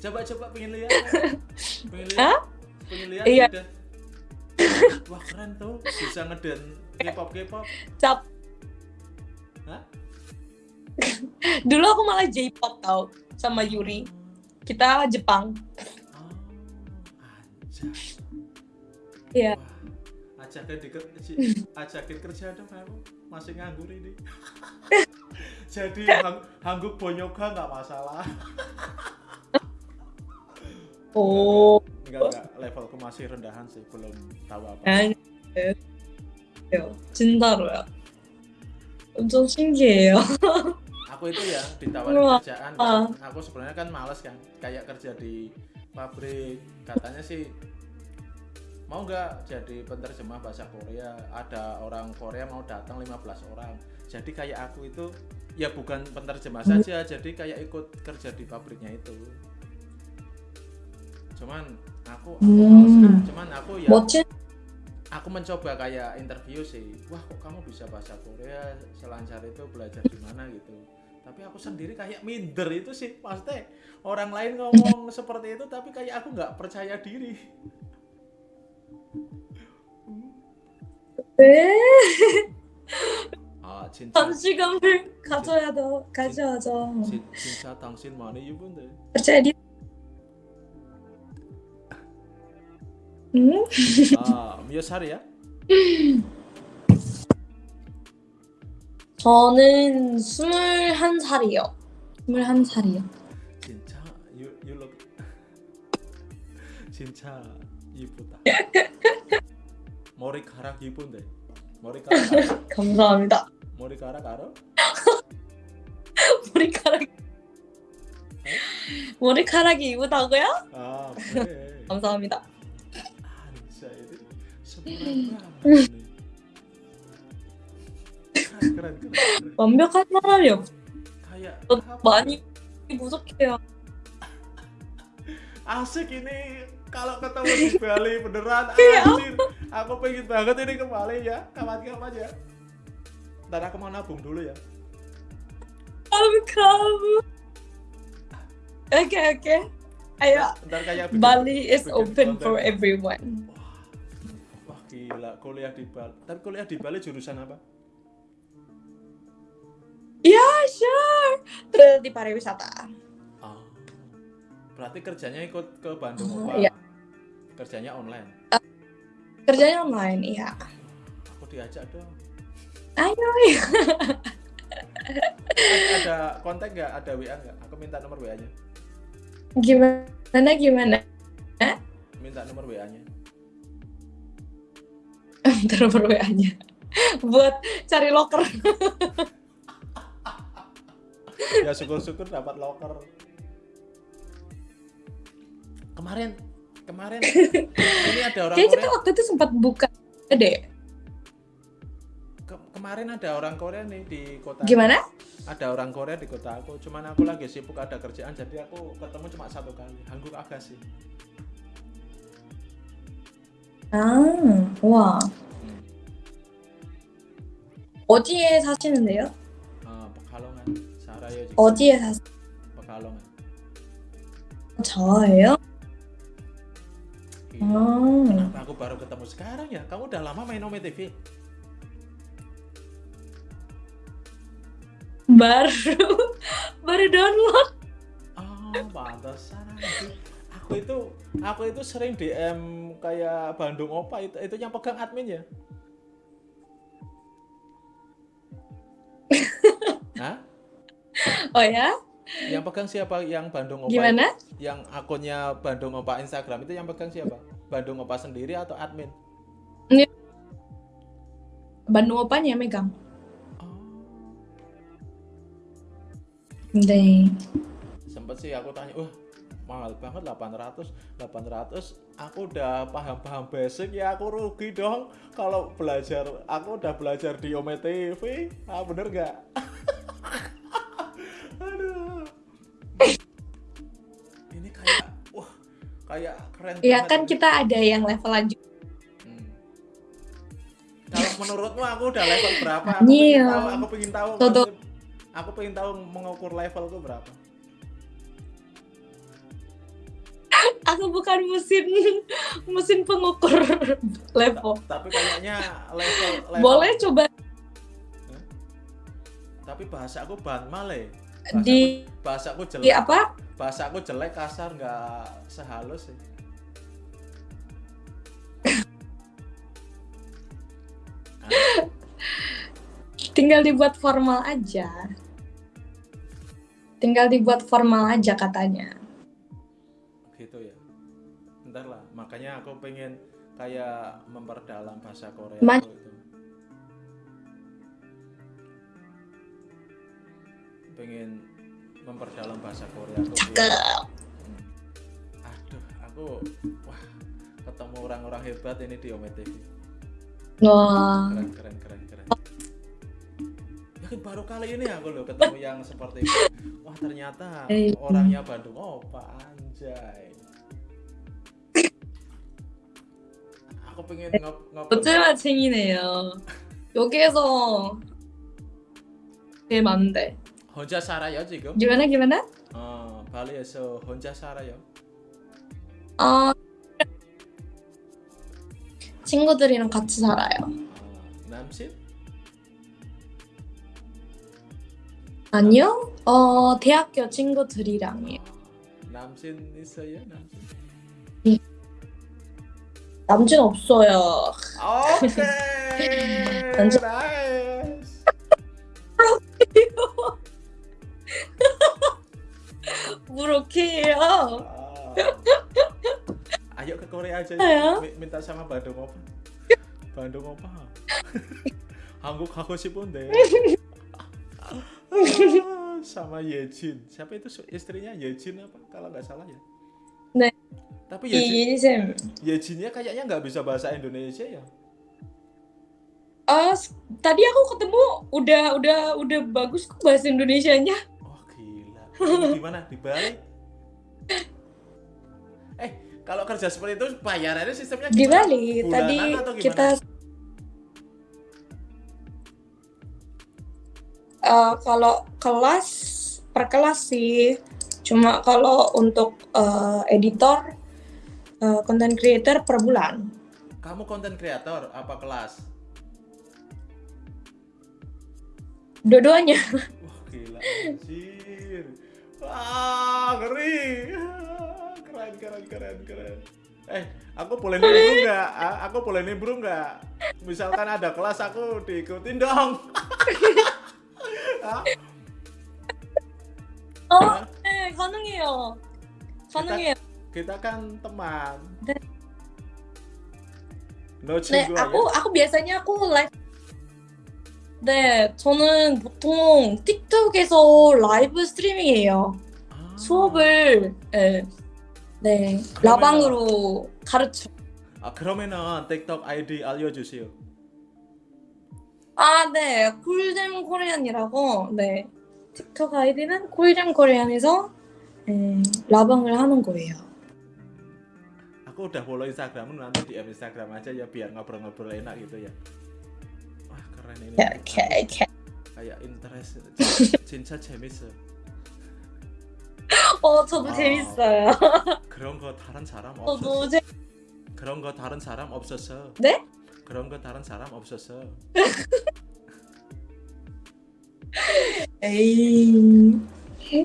B: Coba coba pengen lihat. Pengen lihat Lihat
A: Iya.
B: ngedance. wah keren tuh bisa ngedance K-pop K-pop
A: Cap.
B: Hah?
A: Dulu aku malah J-pop tau sama Yuri. Kita Jepang.
B: oh
A: Iya.
B: Ajakin di ajakin kerja dong kamu masih nganggur ini jadi hang, hangguk bonyoga nggak masalah
A: Oh.
B: Enggak, enggak. Levelku masih rendahan sih, belum tahu apa.
A: Cinta lo ya. Untung singgih ya.
B: Aku itu ya ditawarin
A: Wah.
B: kerjaan. Kan. Ah. Aku sebenarnya kan males kan, kayak kerja di pabrik. Katanya sih mau nggak jadi penerjemah bahasa Korea ada orang Korea mau datang 15 orang jadi kayak aku itu ya bukan penerjemah saja jadi kayak ikut kerja di pabriknya itu cuman aku, aku males kan.
A: Hmm.
B: cuman aku ya
A: 멋진
B: aku mencoba kayak interview sih wah kok kamu bisa bahasa Korea selancar itu belajar di mana gitu tapi aku sendiri kayak minder itu sih maksudnya orang lain ngomong seperti itu tapi kayak aku nggak percaya diri
A: 네.
B: ah cinta
A: 자신감을 가져야 돼. 가져야죠.
B: 진- cinta 당신 많이 입은데
A: percaya diri. Hmm?
B: ah 몇 살이야?
A: 저는 21살이요. 21살이요.
B: 진짜 you, you look 진짜 이쁘다 머리카락 이쁜데 머리카락?
A: 감사합니다.
B: 머리카락 알아?
A: 머리카락 머리카락이 이쁘다고요?
B: 아 그래
A: 감사합니다.
B: Anjay itu sempurna banget nih. Keren, keren, keren, keren.
A: 완벽한 사람이 없.
B: Kayak
A: 저
B: apa?
A: 많이 무섭게요.
B: asik ini kalau ketemu di Bali beneran
A: Iya.
B: anjir. Aku pengen banget ini ke Bali ya, kapan-kapan ya. Dan aku mau nabung dulu ya.
A: kamu kamu. Oke oke. Ayo.
B: Ntar kayak bikin-
A: Bali is
B: bikin
A: open
B: konten.
A: for everyone.
B: Gila kuliah di Bali. Tapi kuliah di Bali jurusan apa?
A: Ya sure. Terus di pariwisata.
B: Oh. Berarti kerjanya ikut ke Bandung
A: Oh,
B: apa?
A: iya.
B: Kerjanya online.
A: Kerjanya online, iya.
B: Aku diajak dong.
A: Ayo.
B: ada kontak nggak ada WA nggak aku minta nomor WA nya
A: Gimana? Gimana?
B: Minta nomor WA-nya.
A: Minta nomor WA-nya. Buat cari locker.
B: ya syukur-syukur dapat locker. Kemarin kemarin ini ada orang
A: Kayaknya kita waktu itu sempat buka deh.
B: ke- kemarin ada orang Korea nih di kota.
A: Gimana?
B: Ada orang Korea di kota aku. Cuman aku lagi sibuk ada kerjaan jadi aku ketemu cuma satu kali. Hangguk agak sih.
A: 아, 와.
B: Hmm.
A: 어디에 사시는데요?
B: Ah, Pekalongan. Saraya juga.
A: 어디에 사세요?
B: Pekalongan.
A: 저예요?
B: Iya.
A: 아,
B: Kenapa aku baru ketemu sekarang ya? Kamu udah lama main Ome TV?
A: baru baru download.
B: Oh, pantesan. Aku itu aku itu sering DM kayak Bandung Opa itu itu yang pegang admin ya? Hah?
A: Oh ya?
B: Yang pegang siapa? Yang Bandung Opa?
A: Gimana?
B: itu? Yang akunnya Bandung Opa Instagram itu yang pegang siapa? Bandung Opa sendiri atau admin?
A: Bandung opanya yang megang.
B: Oh,
A: 네.
B: sempet sih aku tanya, wah mahal banget 800 800 aku udah paham-paham basic ya aku rugi dong. Kalau belajar aku udah belajar di Ome TV ah bener gak? aduh. Ini kayak wah kayak keren
A: Iya
B: banget
A: kan kita ada yang level lanjut.
B: Hmm. kalau menurutmu aku udah level berapa? Aku pengen tahu aku pengen tahu aku pengen tahu mengukur levelku berapa
A: Aku bukan mesin mesin pengukur level.
B: tapi kayaknya level, level
A: Boleh coba
B: tapi bahasa aku banmale
A: di
B: bahasa aku
A: di
B: jelek
A: apa?
B: bahasa aku jelek kasar nggak sehalus sih
A: Tinggal dibuat formal aja. Tinggal dibuat formal aja katanya.
B: Gitu ya. Ntar lah makanya aku pengen kayak memperdalam bahasa Korea
A: Ma-
B: aku itu. Pengen memperdalam bahasa Korea aku
A: Cakep.
B: Aduh aku wah ketemu orang-orang hebat ini di Ome TV
A: Wah.
B: keren keren keren keren. Yakin baru kali ini aku loh ketemu yang seperti itu. Wah ternyata
A: Eh.
B: orangnya Bandung. Opa anjay pengen ngop ngobrol
A: 어쩌라쟁이네요. 여기에서 네 맞는데.
B: 혼자 살아요 지금?
A: gimana gimana?
B: 어 발리에서 혼자 살아요?
A: 어 친구들이랑 같이 살아요.
B: 어, 남친?
A: 아니요? 어 대학교 친구들이랑이요.
B: 어, 남친 있어요 남친?
A: 남친 없어요.
B: 오케이
A: 남친-
B: 나이스
A: 무로키예요.
B: Ah. Ayo ke Korea aja
A: Ayo.
B: Mi- minta sama Bandung Opa. Bandung Opa. 한국 가고 싶은데. sama Yejin. Siapa itu su- istrinya Yejin apa? Kalau nggak salah ya. Tapi Yejin,
A: 이쌤.
B: Yejinnya kayaknya nggak bisa bahasa Indonesia ya.
A: Ah, s- tadi aku ketemu udah udah udah bagus kok bahasa Indonesianya.
B: Oh gila. Ini gimana? Di Bali? Eh, kalau kerja seperti itu bayarannya sistemnya
A: Di
B: gimana?
A: Bali
B: Bulanan
A: tadi kita Eh, kalau kelas per kelas sih. Cuma kalau untuk eh, editor eh, content creator per bulan.
B: Kamu konten kreator apa kelas?
A: Dua-duanya.
B: Wah gila anjir. Wah ngeri. Keren keren keren keren. Eh aku boleh nimbrung nggak? Ah, Aku boleh nimbrung nggak? Misalkan ada kelas aku diikutin dong. Hah?
A: 어, 네, 가능해요. 가능해요.
B: Kita kan teman.
A: 네.
B: No
A: 네,
B: 친구
A: aku aku biasanya aku live. 네, 저는 보통 틱톡에서 라이브 스트리밍해요.
B: 아,
A: 수업을 네, 네 라방으로 가르쳐.
B: 아 그러면은 틱톡 아이디 알려주세요.
A: 아, 네, 쿨잼 코리안이라고. 네, 틱톡 아이디는 쿨잼 코리안에서 네, 라방을 하는 거예요.
B: Aku udah follow Instagram nanti di Instagram aja ya biar ngobrol-ngobrol enak gitu ya. Wah keren ini.
A: 네, 오케이, 오케이.
B: Kayak interest. 진짜 재밌어.
A: 어, 저도
B: 아.
A: 재밌어요.
B: 그런 거 다른 사람 없었어.
A: 재.
B: 그런 거 다른 사람 없었어.
A: 네?
B: 그런 거 다른 사람 없었어.
A: 에이,
B: Ah,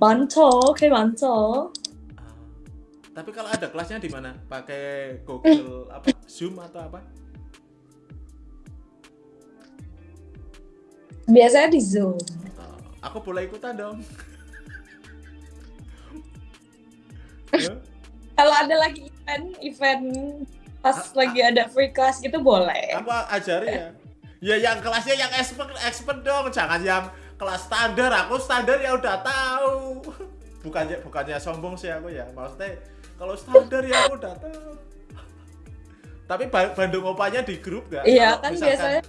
A: 많죠. 꽤 많죠.
B: Ah. Tapi kalau ada kelasnya di mana? Pakai Google apa? Zoom atau apa?
A: biasanya di Zoom.
B: Oh, aku boleh ikutan dong. Hah?
A: Kalau ada lagi event, event pas lagi ada free class gitu boleh.
B: Aku ajari ya. Ya yang kelasnya yang expert expert dong, jangan yang kelas standar. Aku standar ya udah tahu. Bukannya bukannya sombong sih aku ya. Maksudnya kalau standar ya aku udah tahu. Tapi Ba- Bandung Opanya di grup gak?
A: Iya, kan biasanya-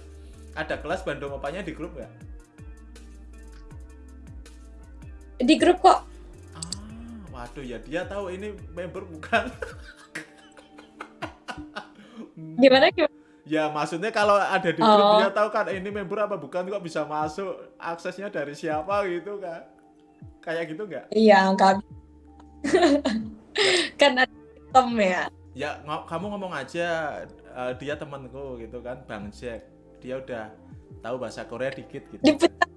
B: ada kelas Bandung Opanya di grup gak?
A: Di grup kok.
B: Ah, waduh ya dia tahu ini member bukan.
A: Gimana gimana?
B: Ya maksudnya kalau ada di grup
A: Oh.
B: dia tahu kan ini member apa bukan kok bisa masuk aksesnya dari siapa gitu kan kayak gitu nggak
A: Iya, enggak. Kan ada sistem ya.
B: ya ngo- kamu ngomong aja eh, dia temanku gitu kan bang Jack dia udah tahu bahasa Korea dikit gitu
A: Dipecat,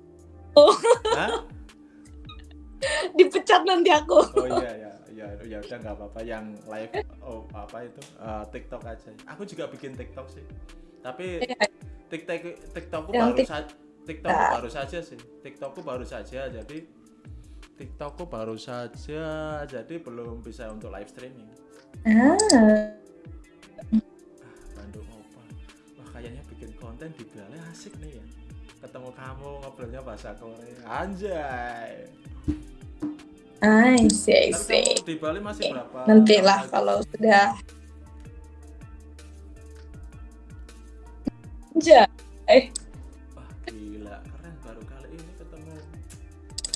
B: Hah?
A: dipecat nanti aku.
B: oh iya ya ya ya udah nggak apa-apa yang live oh apa itu eh, TikTok aja aku juga bikin TikTok sih tapi
A: Iya.
B: TikTok TikTokku baru saja TikTokku
A: Nah.
B: baru saja sih TikTokku baru saja jadi TikTokku baru saja jadi belum bisa untuk live streaming
A: Ah,
B: Bandung Opa wah kayaknya bikin konten di Bali asik nih ya ketemu kamu ngobrolnya bahasa Korea anjay
A: I see, I see.
B: di Bali masih berapa
A: Nantilah
B: lama lagi?
A: kalau sudah. Ja,
B: wah gila keren baru kali ini ketemu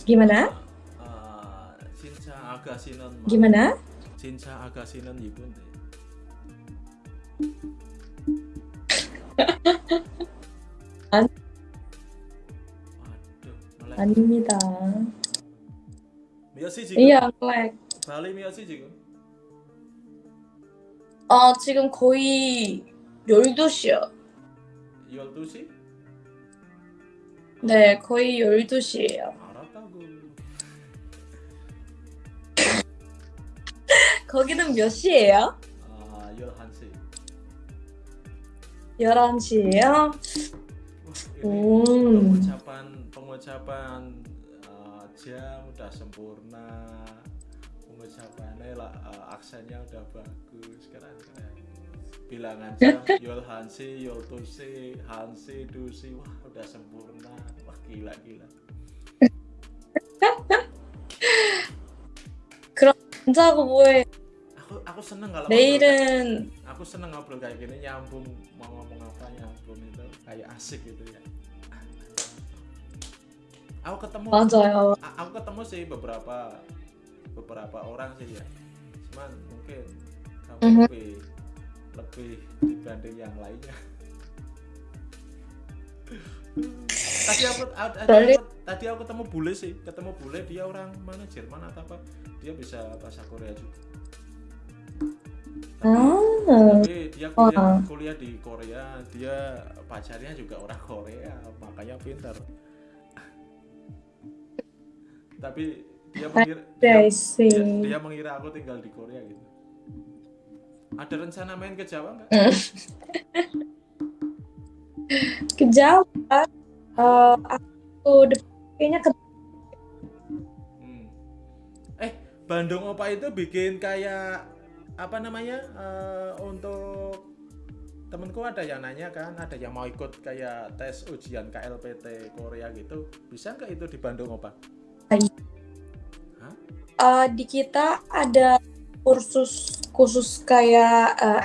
A: gimana? Gimana?
B: Cinta Akasinan
A: 안... 아닙니다.
B: 미아 지금?
A: 예, 렉.
B: 발리 미아 지금?
A: 아, 지금 거의 12시요.
B: 12시?
A: 네, 거의 12시예요. 거기는 몇 시예요?
B: 아, 11시.
A: 11시예요?
B: Wah, ini
A: Hmm.
B: pengucapan pengucapan uh, jam udah sempurna. Pengucapannya lah uh, aksennya udah bagus. Keren keren. Bilangan jam Yol Hansi, Yol Tusi, Hansi, Dusi, wah udah sempurna. Wah gila gila.
A: 혼자고 뭐해?
B: Aku aku seneng kalau ngobrol,
A: 내일은
B: aku seneng ngobrol kayak gini nyambung mau ngomong apa nyambung itu kayak asik gitu ya. Aku ketemu
A: 맞아요.
B: A- aku ketemu sih beberapa beberapa orang sih ya cuman mungkin kamu
A: Mhm.
B: lebih lebih dibanding yang lainnya tadi aku tadi aku, tadi aku ketemu bule sih ketemu bule dia orang mana Jerman atau apa dia bisa bahasa Korea juga.
A: 아,
B: tapi dia kuliah,
A: Wah.
B: kuliah di Korea dia pacarnya juga orang Korea makanya pintar tapi dia mengira dia, dia, dia mengira aku tinggal di Korea gitu. Ada rencana main ke Jawa nggak?
A: ke Jawa. Eh, aku kayaknya ke
B: Hmm. Eh Bandung Opa itu bikin kayak apa namanya eh, untuk temenku ada yang nanya kan ada yang mau ikut kayak tes ujian KLPT Korea gitu bisa nggak itu di Bandung Opa? Hah?
A: Eh, di kita ada kursus khusus kayak eh,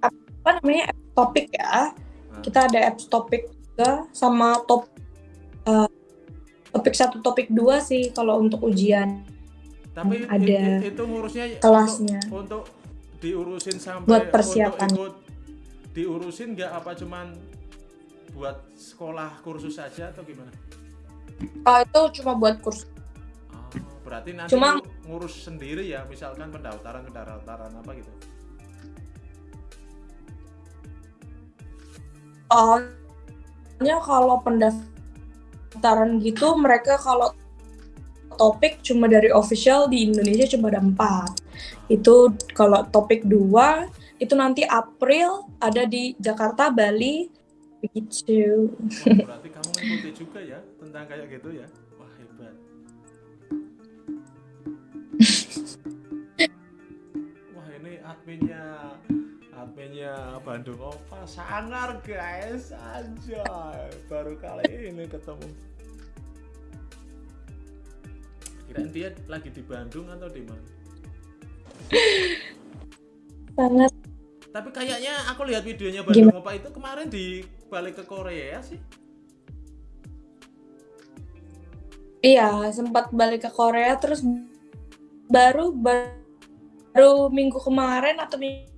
A: apa namanya topik ya. Kita ada apps topik juga sama top eh, topik satu topik dua sih kalau untuk ujian
B: Tapi i-
A: ada
B: i- itu ngurusnya
A: kelasnya.
B: untuk, untuk diurusin sampai
A: Buat persiapan.
B: untuk ikut diurusin nggak apa cuman buat sekolah kursus saja atau gimana?
A: Oh, itu cuma buat kursus.
B: Oh, berarti nanti
A: Cuma-
B: ngurus sendiri ya, misalkan pendaftaran pendaftaran apa gitu.
A: Soalnya kalau pendaftaran gitu mereka kalau topik cuma dari official di Indonesia cuma ada empat. Itu kalau topik dua itu nanti April ada di Jakarta, Bali, begitu.
B: Wah, berarti kamu mengikuti juga ya tentang kayak gitu ya. Wah, hebat. Wah, ini adminnya adminnya Bandung Opa sangar guys. Aja baru kali ini ketemu. Kirain dia lagi di Bandung atau di mana?
A: Sangat
B: tapi kayaknya aku lihat videonya Bandung Opa itu kemarin di balik ke Korea sih.
A: Iya sempat balik ke Korea terus baru baru minggu kemarin atau minggu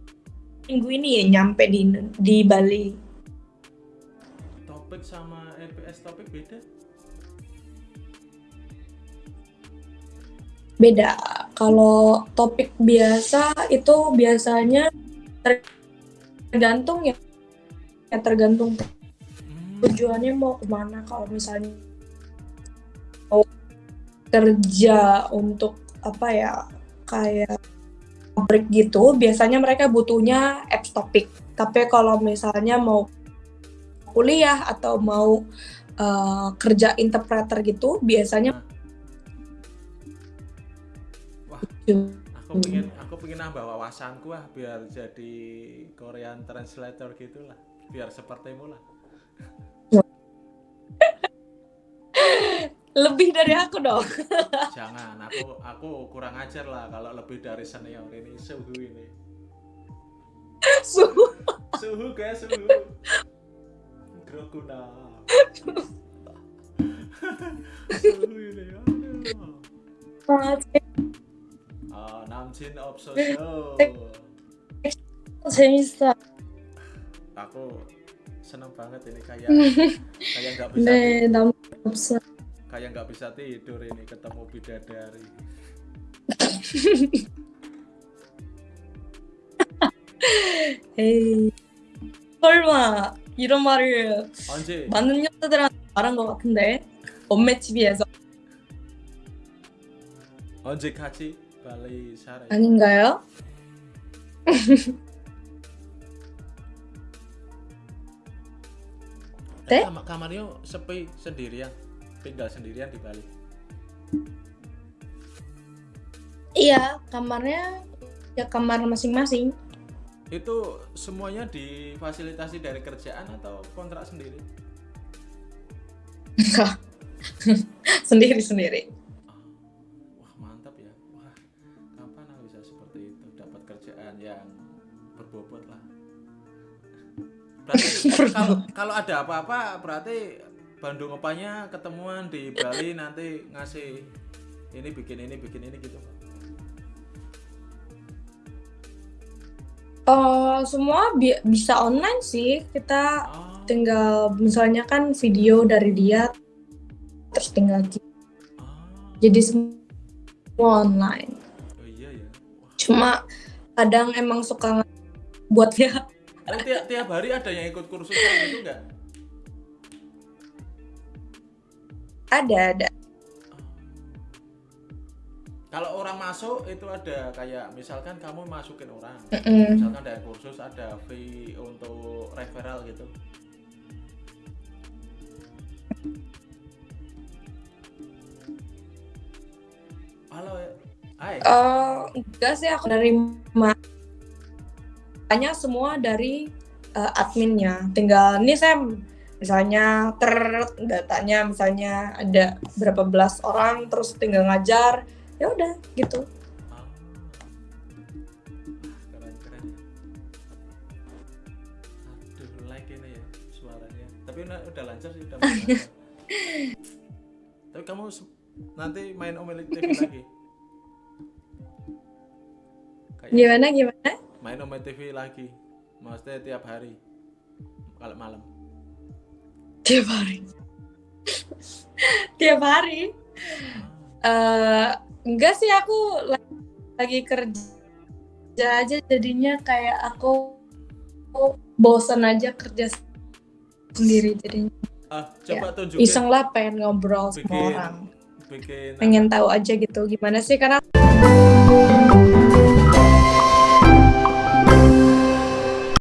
A: ini ya nyampe di di Bali.
B: topik sama LPS topik beda
A: Beda. Kalau topik biasa itu biasanya tergantung ya, ya tergantung
B: Hmm.
A: tujuannya mau ke mana. Kalau misalnya mau kerja untuk apa ya kayak pabrik gitu, biasanya mereka butuhnya apps topik. Tapi kalau misalnya mau kuliah atau mau uh, kerja interpreter gitu, biasanya
B: Wah,
A: gitu.
B: aku pengen aku pengen nambah wawasanku ah biar jadi Korean translator gitulah biar sepertimu lah
A: lebih dari aku dong.
B: Jangan, aku aku kurang ajar lah kalau lebih dari senior ini suhu ini.
A: suhu.
B: Suhu guys, suhu. Grokuna. suhu ini. Aduh. Ah,
A: Namjin Opso Show.
B: Aku seneng banget ini kayak kayak nggak bisa.
A: Nih, Namjin
B: kayak nggak bisa tidur ini ketemu bidadari
A: 에이. 설마 이런 말을
B: 언제
A: 많은 여자들한테 말한 것 같은데 엄매 TV에서
B: 언제 같이 발리 살아
A: 아닌가요? 네?
B: Kamar kamarnya sepi sendirian tinggal sendirian di Bali.
A: Iya, kamarnya ya kamar masing-masing.
B: itu semuanya difasilitasi dari kerjaan atau kontrak sendiri?
A: Sendiri-sendiri.
B: Ah, wah mantap ya. Wah kapan aku bisa seperti itu? Dapat kerjaan yang berbobot lah. Berarti kalau kalau ada apa-apa berarti Bandung opanya ketemuan di Bali nanti ngasih ini bikin ini bikin ini gitu.
A: Eh, semua bi- bisa online sih. Kita
B: oh,
A: tinggal misalnya kan video dari dia terus tinggal
B: oh,
A: jadi semua online.
B: oh iya ya wah.
A: Cuma kadang emang suka buat ya
B: Tapi tiap, tiap hari ada yang ikut kursus gitu nggak
A: ada ada.
B: kalau orang masuk itu ada kayak misalkan kamu masukin orang
A: Mm-mm.
B: misalkan ada kursus ada fee untuk referral gitu halo ya.
A: enggak sih aku nerima hanya semua dari eh, adminnya tinggal nih Sam misalnya ter datanya misalnya ada berapa belas orang terus tinggal ngajar ya udah gitu
B: keren keren ya. Aduh, like ini ya suaranya. Tapi udah, udah lancar sih, udah. Tapi kamu nanti main Omelik TV lagi. Kayak
A: gimana gimana
B: main Omelik TV lagi. Maksudnya tiap hari. Kalau malam.
A: Tiap hari. Tiap hari? Eh enggak sih aku la- lagi kerja aja jadinya kayak aku aku bosan aja kerja sendiri jadinya.
B: Ah, coba tunjukin.
A: iseng lah pengen ngobrol sama
B: Bikin-
A: orang.
B: bikin
A: pengen tahu aja gitu gimana sih? Karena